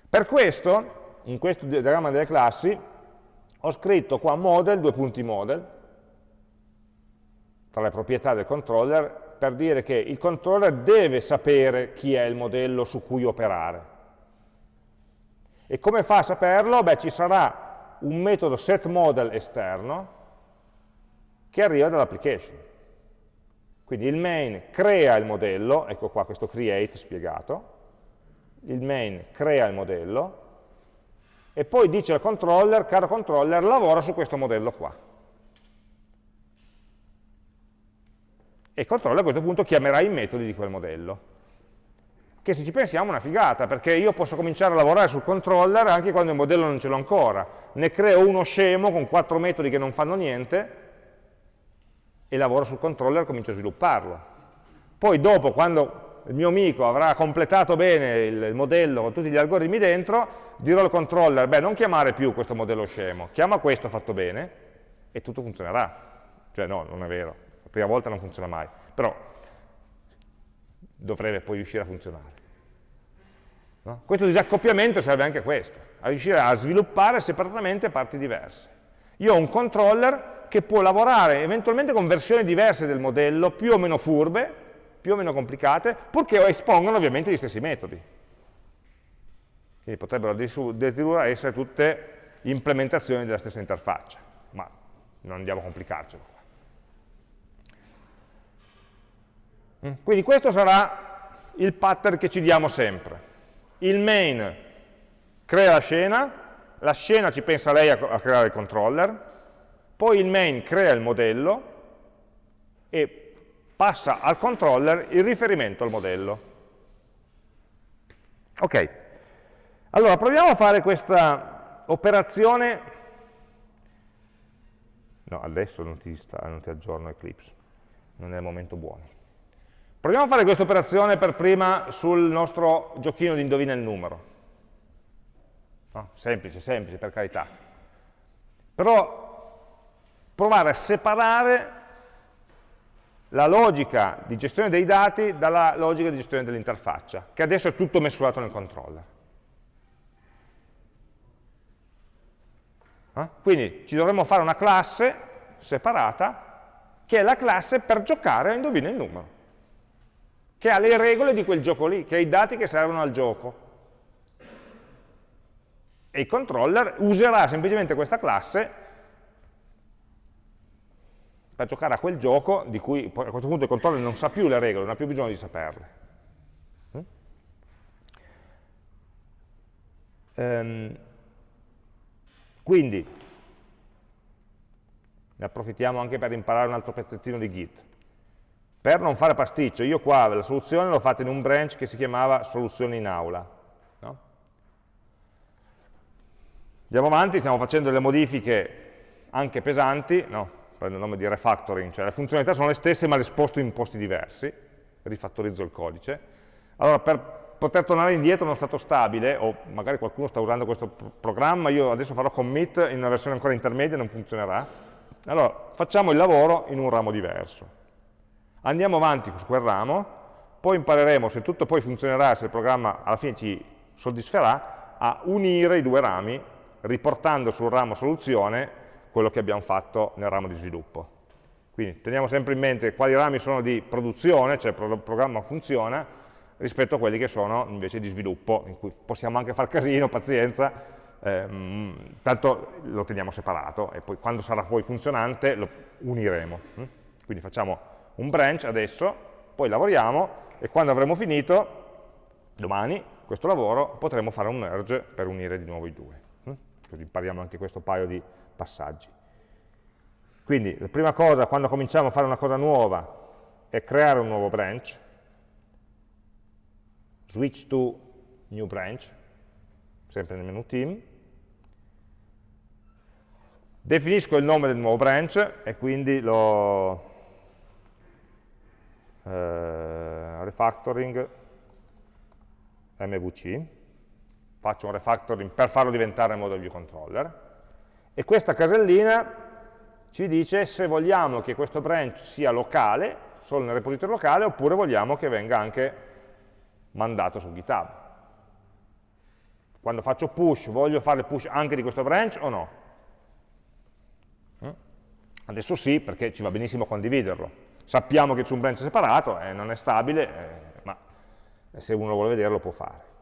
Per questo, in questo diagramma delle classi, ho scritto qua model, due punti model, tra le proprietà del controller, per dire che il controller deve sapere chi è il modello su cui operare e come fa a saperlo? Beh, ci sarà un metodo setModel esterno che arriva dall'application. Quindi il main crea il modello, ecco qua questo create spiegato, il main crea il modello, e poi dice al controller, caro controller, lavora su questo modello qua. E il controller a questo punto chiamerà i metodi di quel modello che se ci pensiamo è una figata, perché io posso cominciare a lavorare sul controller anche quando il modello non ce l'ho ancora. Ne creo uno scemo con quattro metodi che non fanno niente e lavoro sul controller e comincio a svilupparlo. Poi dopo, quando il mio amico avrà completato bene il, modello con tutti gli algoritmi dentro, dirò al controller, beh, non chiamare più questo modello scemo, chiama questo fatto bene e tutto funzionerà. Cioè no, non è vero, prima volta non funziona mai, però dovrebbe poi riuscire a funzionare. No? Questo disaccoppiamento serve anche a questo, a riuscire a sviluppare separatamente parti diverse. Io ho un controller che può lavorare eventualmente con versioni diverse del modello, più o meno furbe, più o meno complicate, purché espongono ovviamente gli stessi metodi. Quindi potrebbero addirittura essere tutte implementazioni della stessa interfaccia, ma non andiamo a complicarcelo. Quindi questo sarà il pattern che ci diamo sempre. Il main crea la scena, la scena ci pensa lei a, a creare il controller, poi il main crea il modello e passa al controller il riferimento al modello. Ok, allora proviamo a fare questa operazione, no adesso non ti, sta, non ti aggiorno Eclipse, non è il momento buono. Proviamo a fare questa operazione per prima sul nostro giochino di indovina il numero. No? Semplice, semplice, per carità. Però provare a separare la logica di gestione dei dati dalla logica di gestione dell'interfaccia, che adesso è tutto mescolato nel controller. Eh? Quindi ci dovremmo fare una classe separata, che è la classe per giocare a indovina il numero che ha le regole di quel gioco lì, che ha i dati che servono al gioco. E il controller userà semplicemente questa classe per giocare a quel gioco di cui a questo punto il controller non sa più le regole, non ha più bisogno di saperle. Um, quindi, ne approfittiamo anche per imparare un altro pezzettino di Git. Per non fare pasticcio, io qua la soluzione l'ho fatta in un branch che si chiamava soluzione in aula. No? Andiamo avanti, stiamo facendo delle modifiche anche pesanti, no, prendo il nome di refactoring, cioè le funzionalità sono le stesse ma le sposto in posti diversi, rifattorizzo il codice. Allora, per poter tornare indietro in uno stato stabile, o magari qualcuno sta usando questo programma, io adesso farò commit in una versione ancora intermedia, non funzionerà. Allora, facciamo il lavoro in un ramo diverso. Andiamo avanti su quel ramo, poi impareremo, se tutto poi funzionerà, se il programma alla fine ci soddisferà, a unire i due rami, riportando sul ramo soluzione quello che abbiamo fatto nel ramo di sviluppo. Quindi teniamo sempre in mente quali rami sono di produzione, cioè il programma funziona, rispetto a quelli che sono invece di sviluppo, in cui possiamo anche far casino, pazienza, ehm, tanto lo teniamo separato e poi quando sarà poi funzionante lo uniremo. Quindi facciamo un branch adesso, poi lavoriamo e quando avremo finito, domani, questo lavoro, potremo fare un merge per unire di nuovo i due. Hm? Così impariamo anche questo paio di passaggi. Quindi la prima cosa quando cominciamo a fare una cosa nuova è creare un nuovo branch, switch to new branch, sempre nel menu team, definisco il nome del nuovo branch e quindi lo, eh, refactoring MVC, faccio un refactoring per farlo diventare model view controller, e questa casellina ci dice se vogliamo che questo branch sia locale, solo nel repository locale, oppure vogliamo che venga anche mandato su GitHub. Quando faccio push, voglio fare push anche di questo branch o no? Mm? Adesso sì, perché ci va benissimo condividerlo. Sappiamo che c'è un branch separato, eh, non è stabile, eh, ma se uno vuole vederlo può fare.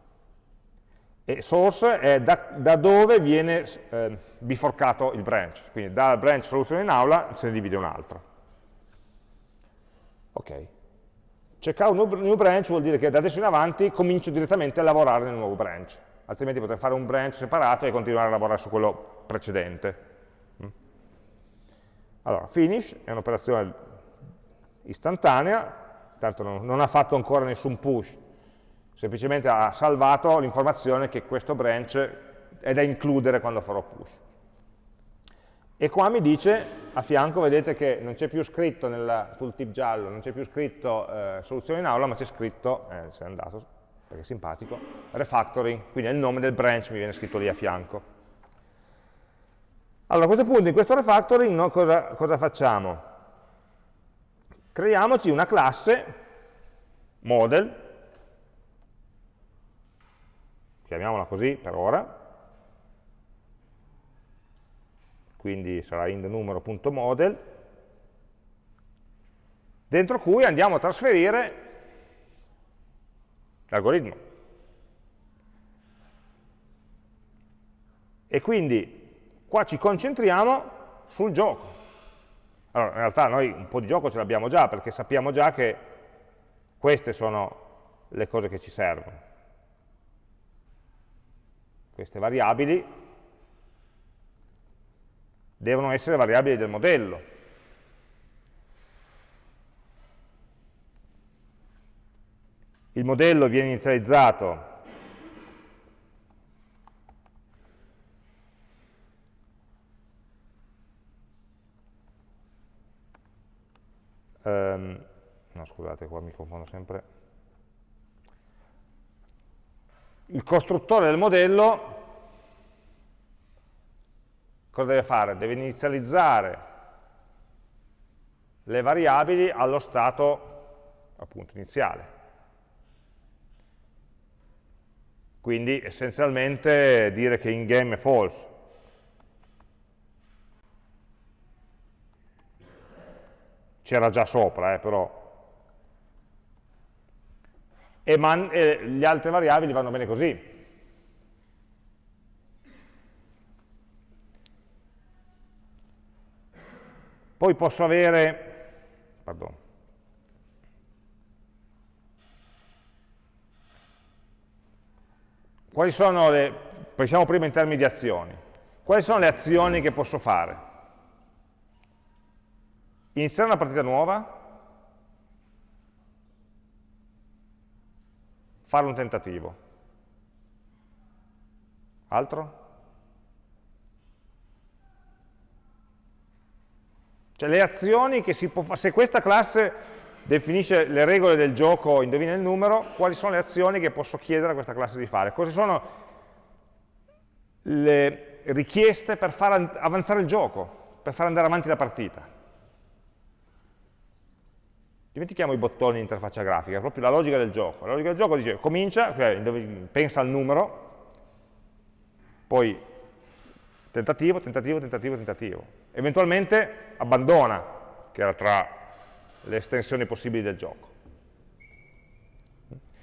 E source è da, da dove viene eh, biforcato il branch, quindi dal branch soluzione in aula se ne divide un altro. Ok. Checkout new, new branch vuol dire che da adesso in avanti comincio direttamente a lavorare nel nuovo branch, altrimenti potrei fare un branch separato e continuare a lavorare su quello precedente. Mm? Allora, finish è un'operazione istantanea, tanto non, non ha fatto ancora nessun push, semplicemente ha salvato l'informazione che questo branch è da includere quando farò push. E qua mi dice, a fianco vedete che non c'è più scritto nel tooltip giallo, non c'è più scritto eh, soluzione in aula, ma c'è scritto, eh, se è andato, perché è simpatico, refactoring, quindi è il nome del branch, mi viene scritto lì a fianco. Allora a questo punto in questo refactoring no, cosa, cosa facciamo? Creiamoci una classe model, chiamiamola così per ora, quindi sarà int dentro cui andiamo a trasferire l'algoritmo. E quindi qua ci concentriamo sul gioco. Allora, in realtà noi un po' di gioco ce l'abbiamo già, perché sappiamo già che queste sono le cose che ci servono. Queste variabili devono essere variabili del modello. Il modello viene inizializzato Um, no, scusate, qua mi confondo sempre. Il costruttore del modello cosa deve fare? Deve inizializzare le variabili allo stato appunto iniziale. Quindi essenzialmente dire che in game è false, c'era già sopra, eh, però. E, man, e le altre variabili vanno bene così. Poi posso avere, pardon, quali sono le, pensiamo prima in termini di azioni, quali sono le azioni che posso fare? Iniziare una partita nuova, fare un tentativo. Altro? Cioè le azioni che si può fare, se questa classe definisce le regole del gioco, indovina il numero, quali sono le azioni che posso chiedere a questa classe di fare? Cosa sono le richieste per far avanzare il gioco, per far andare avanti la partita? Dimentichiamo i bottoni in interfaccia grafica, è proprio la logica del gioco. La logica del gioco dice, comincia, cioè pensa al numero, poi tentativo, tentativo, tentativo, tentativo. Eventualmente abbandona, che era tra le estensioni possibili del gioco.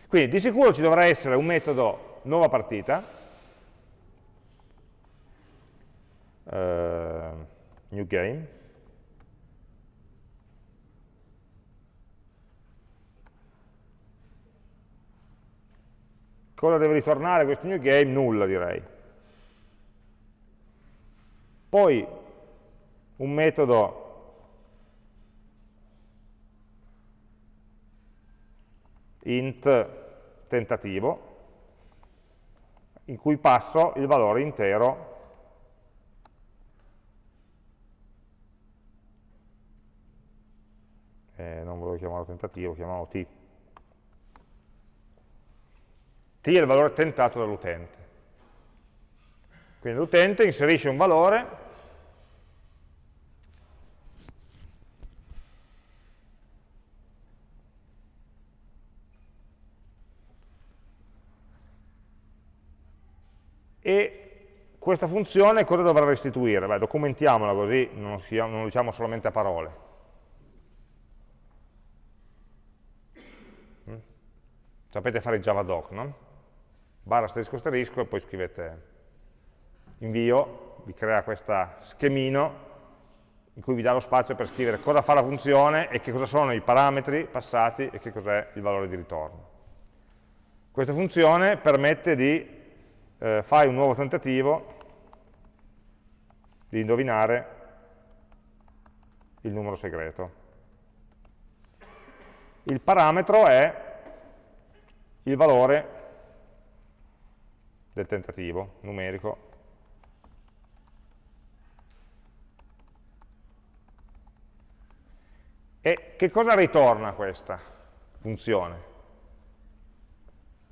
Quindi di sicuro ci dovrà essere un metodo nuova partita, uh, new game, Cosa deve ritornare questo new game? Nulla direi. Poi un metodo int tentativo in cui passo il valore intero eh, non volevo chiamarlo tentativo, chiamavo t t è il valore tentato dall'utente. Quindi l'utente inserisce un valore e questa funzione cosa dovrà restituire? Beh, documentiamola così non, non lo diciamo solamente a parole. Mm? Sapete fare il javadoc, no? Barra asterisco asterisco e poi scrivete invio, vi crea questo schemino in cui vi dà lo spazio per scrivere cosa fa la funzione e che cosa sono i parametri passati e che cos'è il valore di ritorno. Questa funzione permette di eh, fai un nuovo tentativo di indovinare il numero segreto. Il parametro è il valore del tentativo numerico. E che cosa ritorna questa funzione?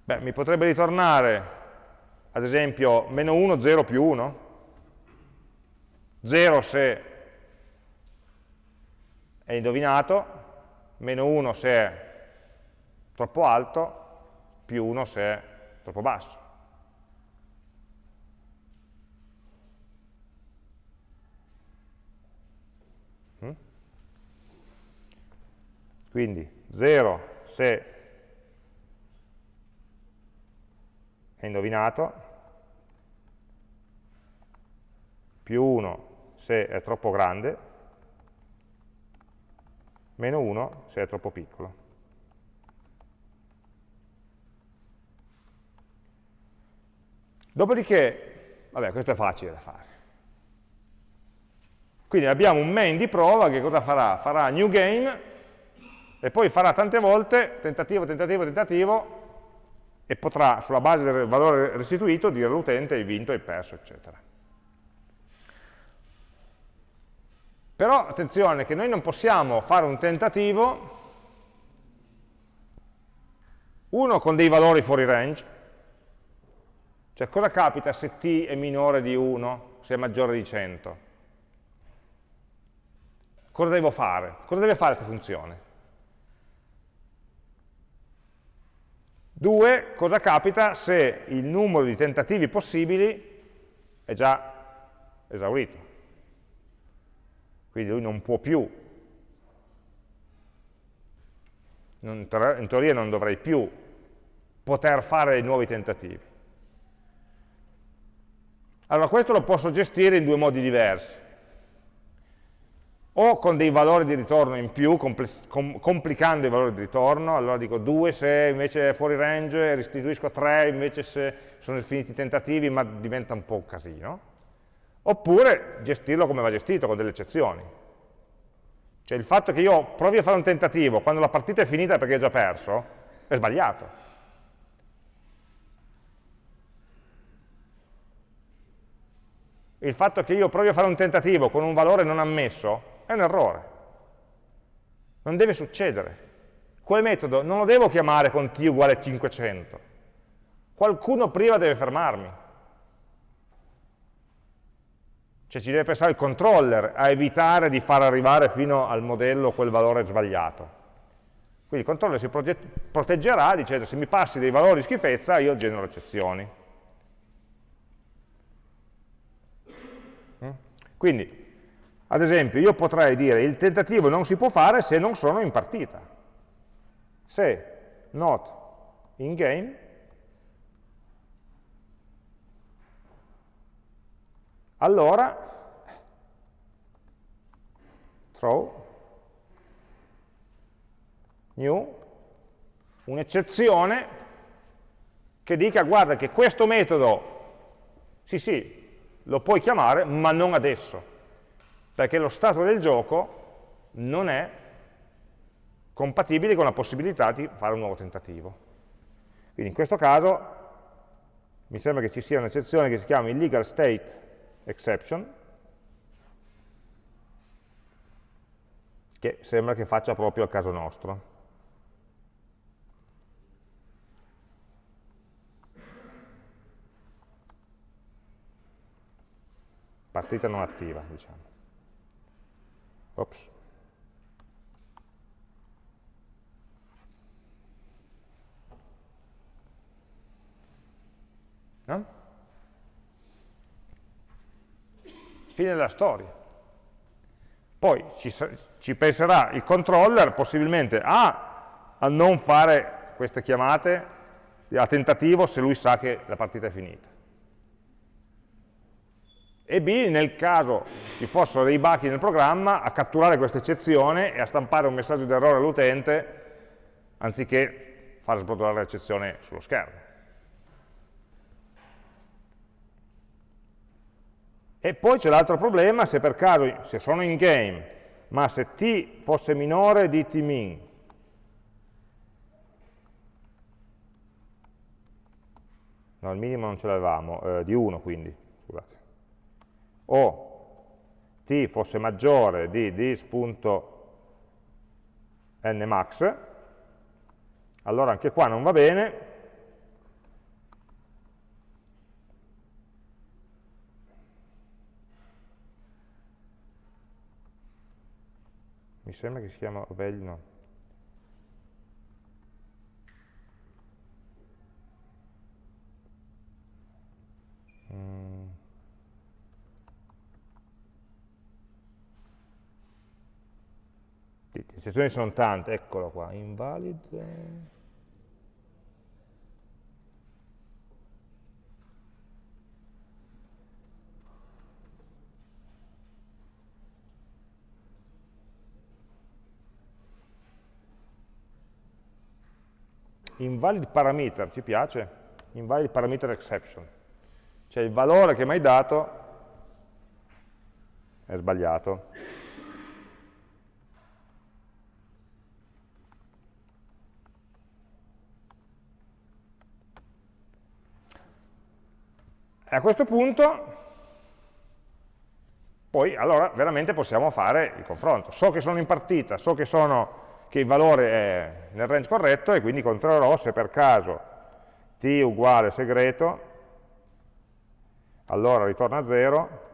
Beh, mi potrebbe ritornare ad esempio meno 1, 0 più 1, 0 se è indovinato, meno 1 se è troppo alto, più 1 se è troppo basso. Quindi 0 se è indovinato, più 1 se è troppo grande, meno 1 se è troppo piccolo. Dopodiché, vabbè, questo è facile da fare. Quindi abbiamo un main di prova che cosa farà? Farà new game e poi farà tante volte tentativo, tentativo, tentativo e potrà, sulla base del valore restituito, dire all'utente hai vinto, hai perso, eccetera. Però attenzione che noi non possiamo fare un tentativo, uno con dei valori fuori range, cioè cosa capita se t è minore di 1, se è maggiore di 100? Cosa devo fare? Cosa deve fare questa funzione? 2. Cosa capita se il numero di tentativi possibili è già esaurito? quindi lui non può più, in teoria non dovrei più poter fare nuovi tentativi. Allora questo lo posso gestire in due modi diversi, o con dei valori di ritorno in più, complicando i valori di ritorno, allora dico 2 se invece è fuori range, restituisco 3 invece se sono finiti i tentativi, ma diventa un po' un casino, oppure gestirlo come va gestito, con delle eccezioni. Cioè il fatto che io provi a fare un tentativo quando la partita è finita perché ho già perso, è sbagliato. Il fatto che io provi a fare un tentativo con un valore non ammesso è un errore. Non deve succedere. Quel metodo non lo devo chiamare con t uguale 500. Qualcuno prima deve fermarmi. Cioè ci deve pensare il controller a evitare di far arrivare fino al modello quel valore sbagliato. Quindi il controller si proteggerà dicendo se mi passi dei valori schifezza io genero eccezioni. Mm? Quindi, ad esempio, io potrei dire il tentativo non si può fare se non sono in partita. Se not in game allora throw new un'eccezione che dica guarda che questo metodo sì sì lo puoi chiamare ma non adesso perché lo stato del gioco non è compatibile con la possibilità di fare un nuovo tentativo. Quindi in questo caso mi sembra che ci sia un'eccezione che si chiama illegal state exception, che sembra che faccia proprio al caso nostro. Partita non attiva, diciamo. Ops. No? Fine della storia. Poi ci, ci penserà il controller possibilmente A, a non fare queste chiamate a tentativo se lui sa che la partita è finita. E B, nel caso ci fossero dei buchi nel programma, a catturare questa eccezione e a stampare un messaggio di errore all'utente anziché far sbrodolare l'eccezione sullo schermo. E poi c'è l'altro problema, se per caso, se sono in game, ma se t fosse minore di tmin, no, il minimo non ce l'avevamo, eh, di 1 quindi, o t fosse maggiore di dis.nmax, allora anche qua non va bene, mi sembra che si chiama value, no. Mm. Le sezioni sono tante, eccolo qua, invalid. invalid parameter, ci piace? Invalid parameter exception. Cioè il valore che mi hai dato è sbagliato. E a questo punto, poi allora veramente possiamo fare il confronto. So che sono in partita, so che sono che il valore è nel range corretto e quindi controllerò se per caso t uguale segreto, allora ritorna 0,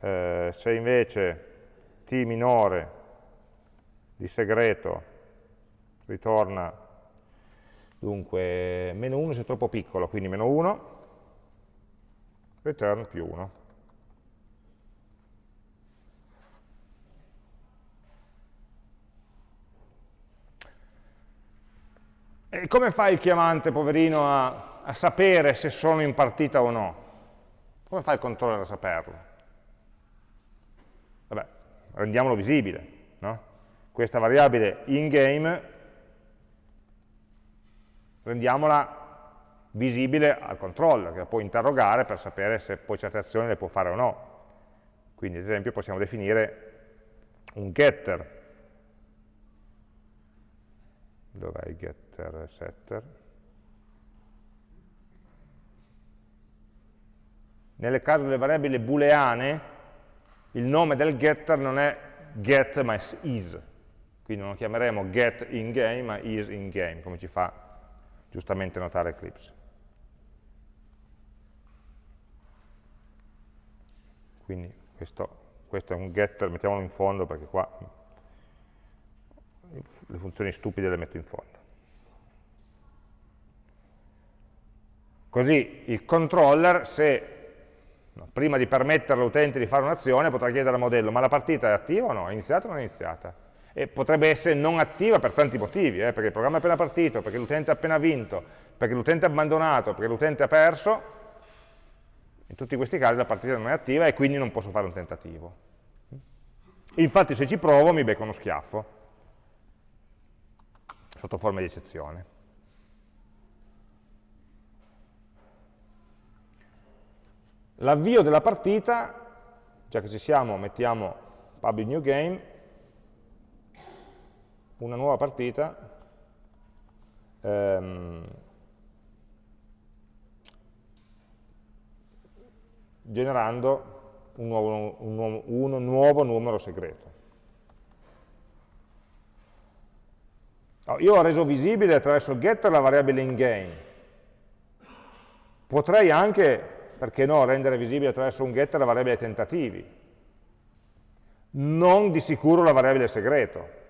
eh, se invece t minore di segreto ritorna dunque meno 1 se è troppo piccolo, quindi meno 1, return più 1. E come fa il chiamante, poverino, a, a, sapere se sono in partita o no? Come fa il controller a saperlo? Vabbè, rendiamolo visibile, no? Questa variabile in-game rendiamola visibile al controller, che la può interrogare per sapere se poi certe azioni le può fare o no. Quindi, ad esempio, possiamo definire un getter dov'è il getter e setter? Nel caso delle variabili booleane, il nome del getter non è get ma è is, quindi non lo chiameremo get in game ma is in game, come ci fa giustamente notare Eclipse. Quindi questo, questo è un getter, mettiamolo in fondo perché qua le funzioni stupide le metto in fondo. Così il controller, se prima di permettere all'utente di fare un'azione, potrà chiedere al modello, ma la partita è attiva o no? È iniziata o non è iniziata? E potrebbe essere non attiva per tanti motivi, eh, perché il programma è appena partito, perché l'utente ha appena vinto, perché l'utente ha abbandonato, perché l'utente ha perso. In tutti questi casi la partita non è attiva e quindi non posso fare un tentativo. Infatti se ci provo mi becco uno schiaffo, sotto forma di eccezione. L'avvio della partita, già che ci siamo, mettiamo public new game, una nuova partita, ehm, generando un nuovo, un, nuovo, un nuovo numero segreto. Io ho reso visibile attraverso il getter la variabile in game, Potrei anche, perché no, rendere visibile attraverso un getter la variabile tentativi, non di sicuro la variabile segreto,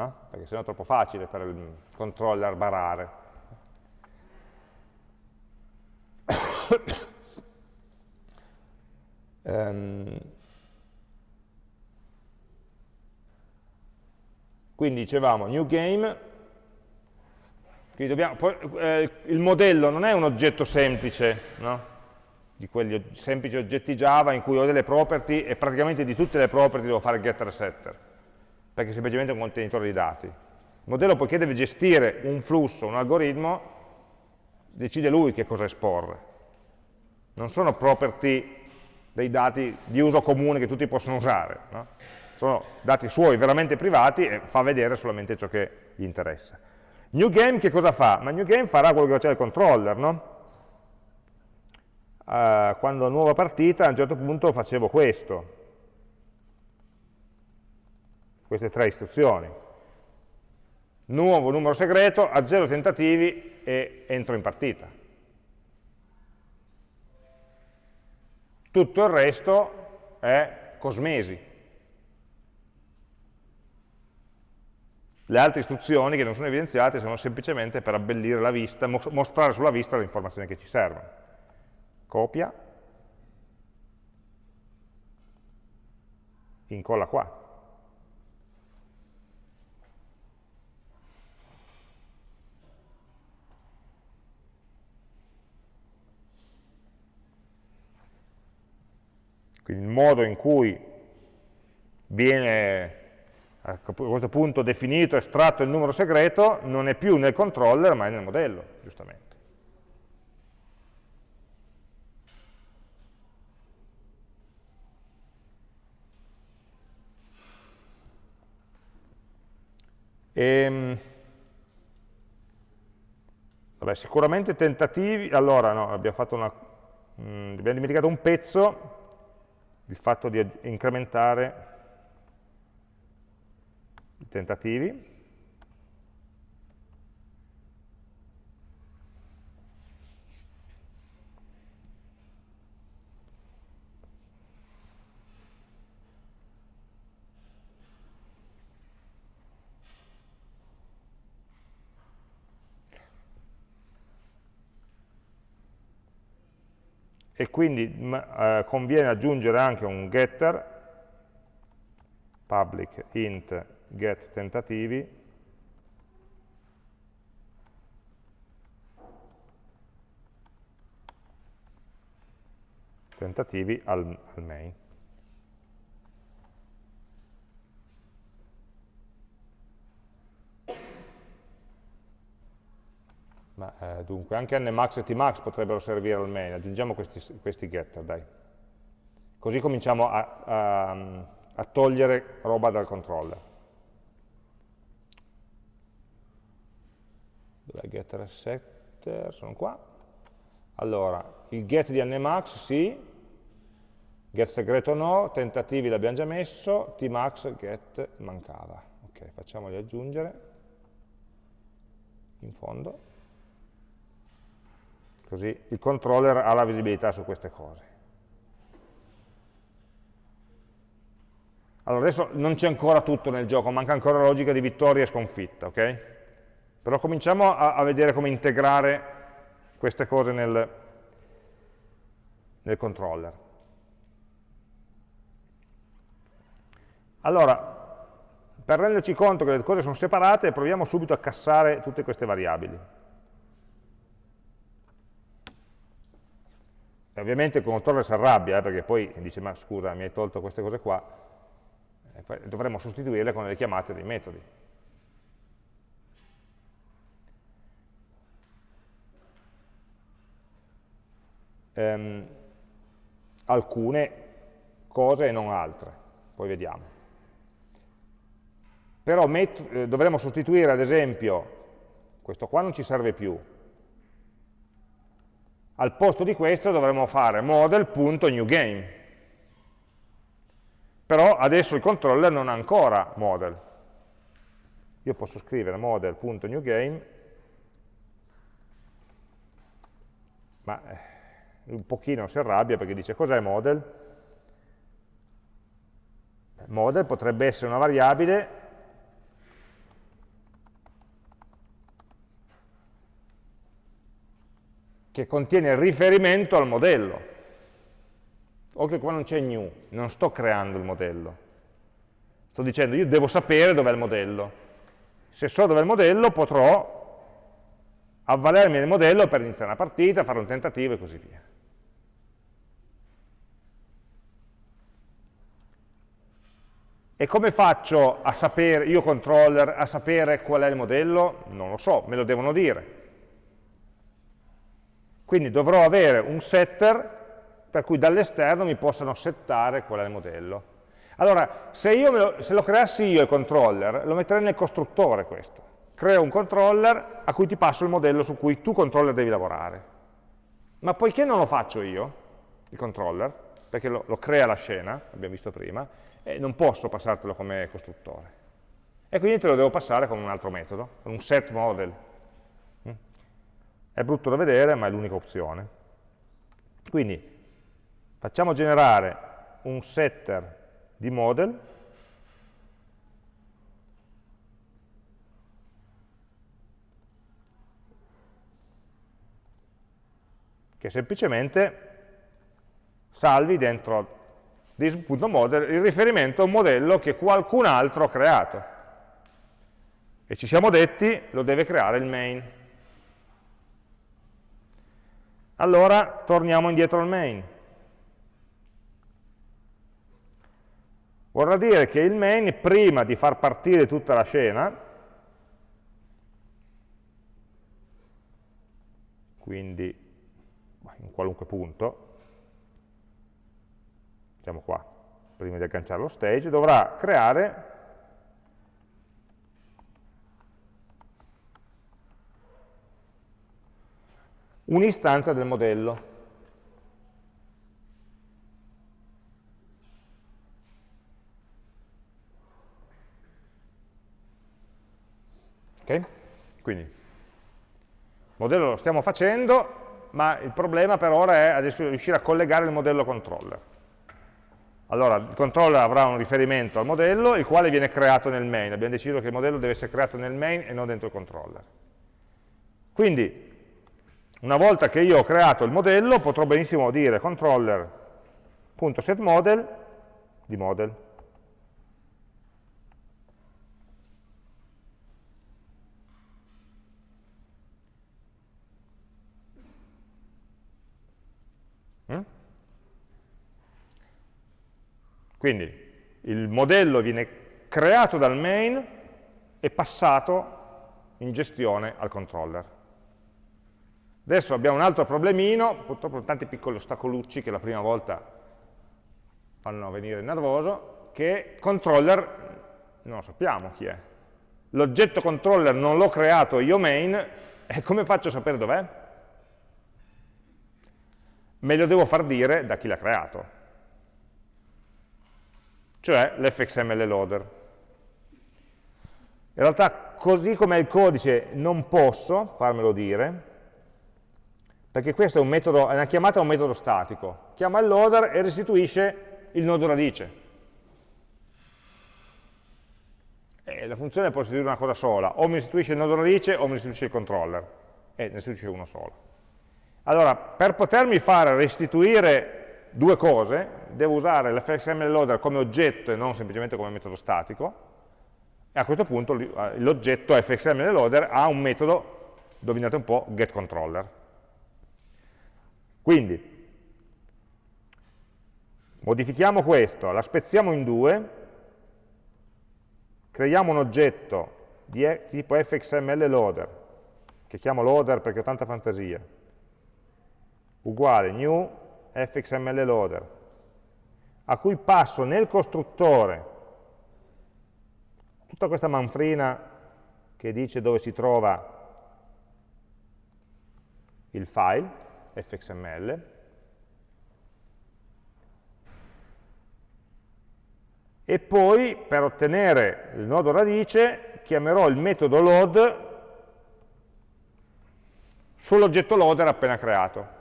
no? perché sennò è troppo facile per il controller barare. um, quindi dicevamo new game Dobbiamo, eh, il modello non è un oggetto semplice, no? di quegli semplici oggetti Java in cui ho delle property e praticamente di tutte le property devo fare getter e setter, perché è semplicemente un contenitore di dati. Il modello poiché deve gestire un flusso, un algoritmo, decide lui che cosa esporre. Non sono property dei dati di uso comune che tutti possono usare, no? sono dati suoi veramente privati e fa vedere solamente ciò che gli interessa. New game che cosa fa? Ma new game farà quello che faceva il controller, no? Uh, quando nuova partita a un certo punto facevo questo, queste tre istruzioni. Nuovo numero segreto, a zero tentativi e entro in partita. Tutto il resto è cosmesi. Le altre istruzioni che non sono evidenziate sono semplicemente per abbellire la vista, mostrare sulla vista le informazioni che ci servono. Copia, incolla qua. Quindi il modo in cui viene a questo punto definito, estratto il numero segreto, non è più nel controller ma è nel modello, giustamente. E, ehm, vabbè, sicuramente tentativi, allora no, abbiamo, una, mh, mm, abbiamo dimenticato un pezzo, il fatto di incrementare tentativi. E quindi eh, conviene aggiungere anche un getter public int get tentativi tentativi al, al main. Ma, eh, dunque, anche nmax e tmax potrebbero servire al main, aggiungiamo questi, questi getter, dai. Così cominciamo a, a, a togliere roba dal controller. dov'è getter e setter, sono qua. Allora, il get di nmax sì, get segreto no, tentativi l'abbiamo già messo, tmax get mancava. Ok, facciamoli aggiungere in fondo. Così il controller ha la visibilità su queste cose. Allora, adesso non c'è ancora tutto nel gioco, manca ancora la logica di vittoria e sconfitta, ok? Però cominciamo a, a vedere come integrare queste cose nel, nel controller. Allora, per renderci conto che le cose sono separate, proviamo subito a cassare tutte queste variabili. E ovviamente il controller si arrabbia, eh, perché poi dice, ma scusa, mi hai tolto queste cose qua, dovremmo sostituirle con le chiamate dei metodi. ehm, alcune cose e non altre, poi vediamo. Però eh, dovremmo sostituire ad esempio, questo qua non ci serve più, al posto di questo dovremmo fare model.newGame. Però adesso il controller non ha ancora model. Io posso scrivere model.newGame ma eh, un pochino si arrabbia perché dice cos'è model? Model potrebbe essere una variabile che contiene il riferimento al modello. Oltre che qua non c'è new, non sto creando il modello. Sto dicendo io devo sapere dov'è il modello. Se so dov'è il modello potrò avvalermi del modello per iniziare una partita, fare un tentativo e così via. E come faccio a sapere, io controller, a sapere qual è il modello? Non lo so, me lo devono dire. Quindi dovrò avere un setter per cui dall'esterno mi possano settare qual è il modello. Allora, se, lo, se lo creassi io il controller, lo metterei nel costruttore questo. Creo un controller a cui ti passo il modello su cui tu controller devi lavorare. Ma poiché non lo faccio io, il controller, perché lo, lo crea la scena, abbiamo visto prima, eh, non posso passartelo come costruttore. E quindi te lo devo passare con un altro metodo, un set model. È brutto da vedere, ma è l'unica opzione. Quindi facciamo generare un setter di model che semplicemente salvi dentro this.model il riferimento a un modello che qualcun altro ha creato. E ci siamo detti, lo deve creare il main. Allora torniamo indietro al main. Vorrà dire che il main, prima di far partire tutta la scena, quindi in qualunque punto, diciamo qua, prima di agganciare lo stage, dovrà creare un'istanza del modello. Okay? Quindi, il modello lo stiamo facendo, ma il problema per ora è adesso riuscire a collegare il modello controller. Allora, il controller avrà un riferimento al modello, il quale viene creato nel main. Abbiamo deciso che il modello deve essere creato nel main e non dentro il controller. Quindi, una volta che io ho creato il modello, potrò benissimo dire controller.setModel di model. Quindi il modello viene creato dal main e passato in gestione al controller. Adesso abbiamo un altro problemino, purtroppo tanti piccoli ostacolucci che la prima volta fanno venire nervoso, che controller non lo sappiamo chi è. L'oggetto controller non l'ho creato io main, e come faccio a sapere dov'è? Me lo devo far dire da chi l'ha creato cioè l'fxml loader. In realtà, così come il codice, non posso farmelo dire, perché questo è, un metodo, è una chiamata a un metodo statico. Chiama il loader e restituisce il nodo radice. E la funzione può restituire una cosa sola, o mi restituisce il nodo radice o mi restituisce il controller, e ne restituisce uno solo. Allora, per potermi fare restituire due cose, devo usare l'fxml loader come oggetto e non semplicemente come metodo statico, e a questo punto l'oggetto fxml loader ha un metodo, indovinate un po', getController. Quindi, modifichiamo questo, la spezziamo in due, creiamo un oggetto di tipo fxml loader, che chiamo loader perché ho tanta fantasia, uguale new fxml loader, a cui passo nel costruttore tutta questa manfrina che dice dove si trova il file, fxml, e poi per ottenere il nodo radice chiamerò il metodo load sull'oggetto loader appena creato.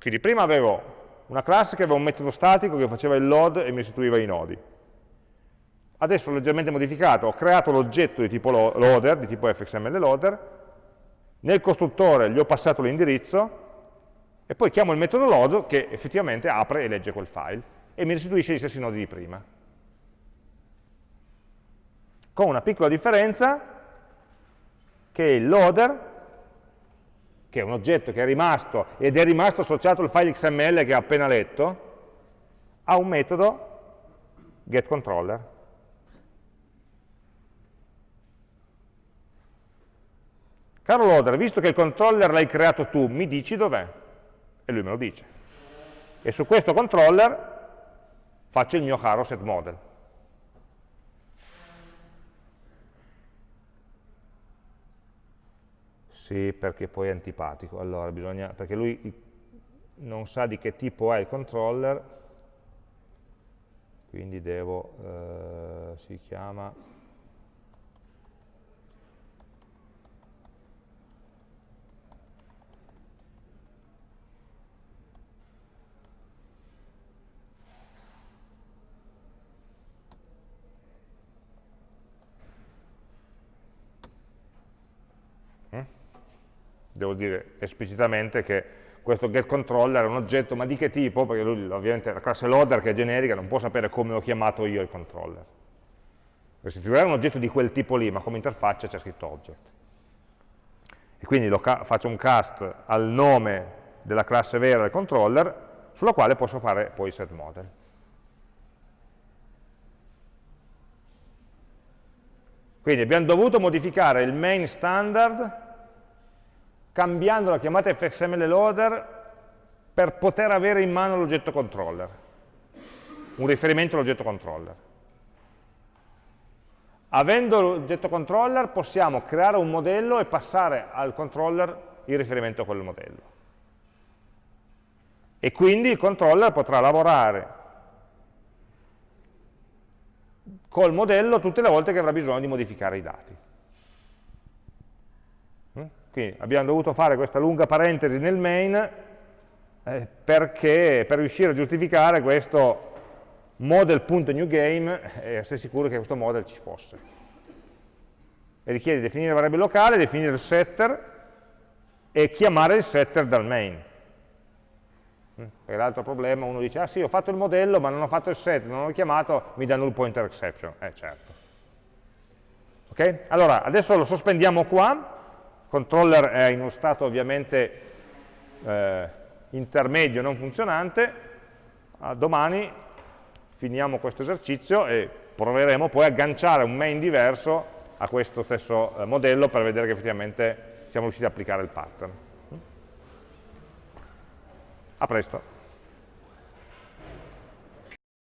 Quindi prima avevo una classe che aveva un metodo statico che faceva il load e mi restituiva i nodi. Adesso l'ho leggermente modificato, ho creato l'oggetto di tipo loader, di tipo fxml loader, nel costruttore gli ho passato l'indirizzo e poi chiamo il metodo load che effettivamente apre e legge quel file e mi restituisce gli stessi nodi di prima. Con una piccola differenza che il loader, che è un oggetto che è rimasto ed è rimasto associato al file XML che ha appena letto, ha un metodo getController Caro loader, visto che il controller l'hai creato tu, mi dici dov'è? E lui me lo dice. E su questo controller faccio il mio caro set model. Sì, perché poi è antipatico. Allora, bisogna, perché lui non sa di che tipo è il controller, quindi devo, eh, si chiama devo dire esplicitamente che questo getController è un oggetto, ma di che tipo? Perché lui ovviamente la classe loader che è generica non può sapere come ho chiamato io il controller. Restituirà un oggetto di quel tipo lì, ma come interfaccia c'è scritto object. E quindi faccio un cast al nome della classe vera del controller, sulla quale posso fare poi set model. Quindi abbiamo dovuto modificare il main standard cambiando la chiamata fxml loader per poter avere in mano l'oggetto controller, un riferimento all'oggetto controller. Avendo l'oggetto controller possiamo creare un modello e passare al controller il riferimento a quel modello. E quindi il controller potrà lavorare col modello tutte le volte che avrà bisogno di modificare i dati. Quindi abbiamo dovuto fare questa lunga parentesi nel main eh, perché per riuscire a giustificare questo model.newGame e essere sicuri che questo model ci fosse. E richiede definire la variabile locale, definire il setter e chiamare il setter dal main. Mm, perché l'altro problema, uno dice, ah sì, ho fatto il modello ma non ho fatto il set, non l'ho chiamato, mi dà null pointer exception. Eh certo. Ok? Allora, adesso lo sospendiamo qua, controller è in uno stato ovviamente eh, intermedio non funzionante, a domani finiamo questo esercizio e proveremo poi a agganciare un main diverso a questo stesso eh, modello per vedere che effettivamente siamo riusciti ad applicare il pattern. A presto.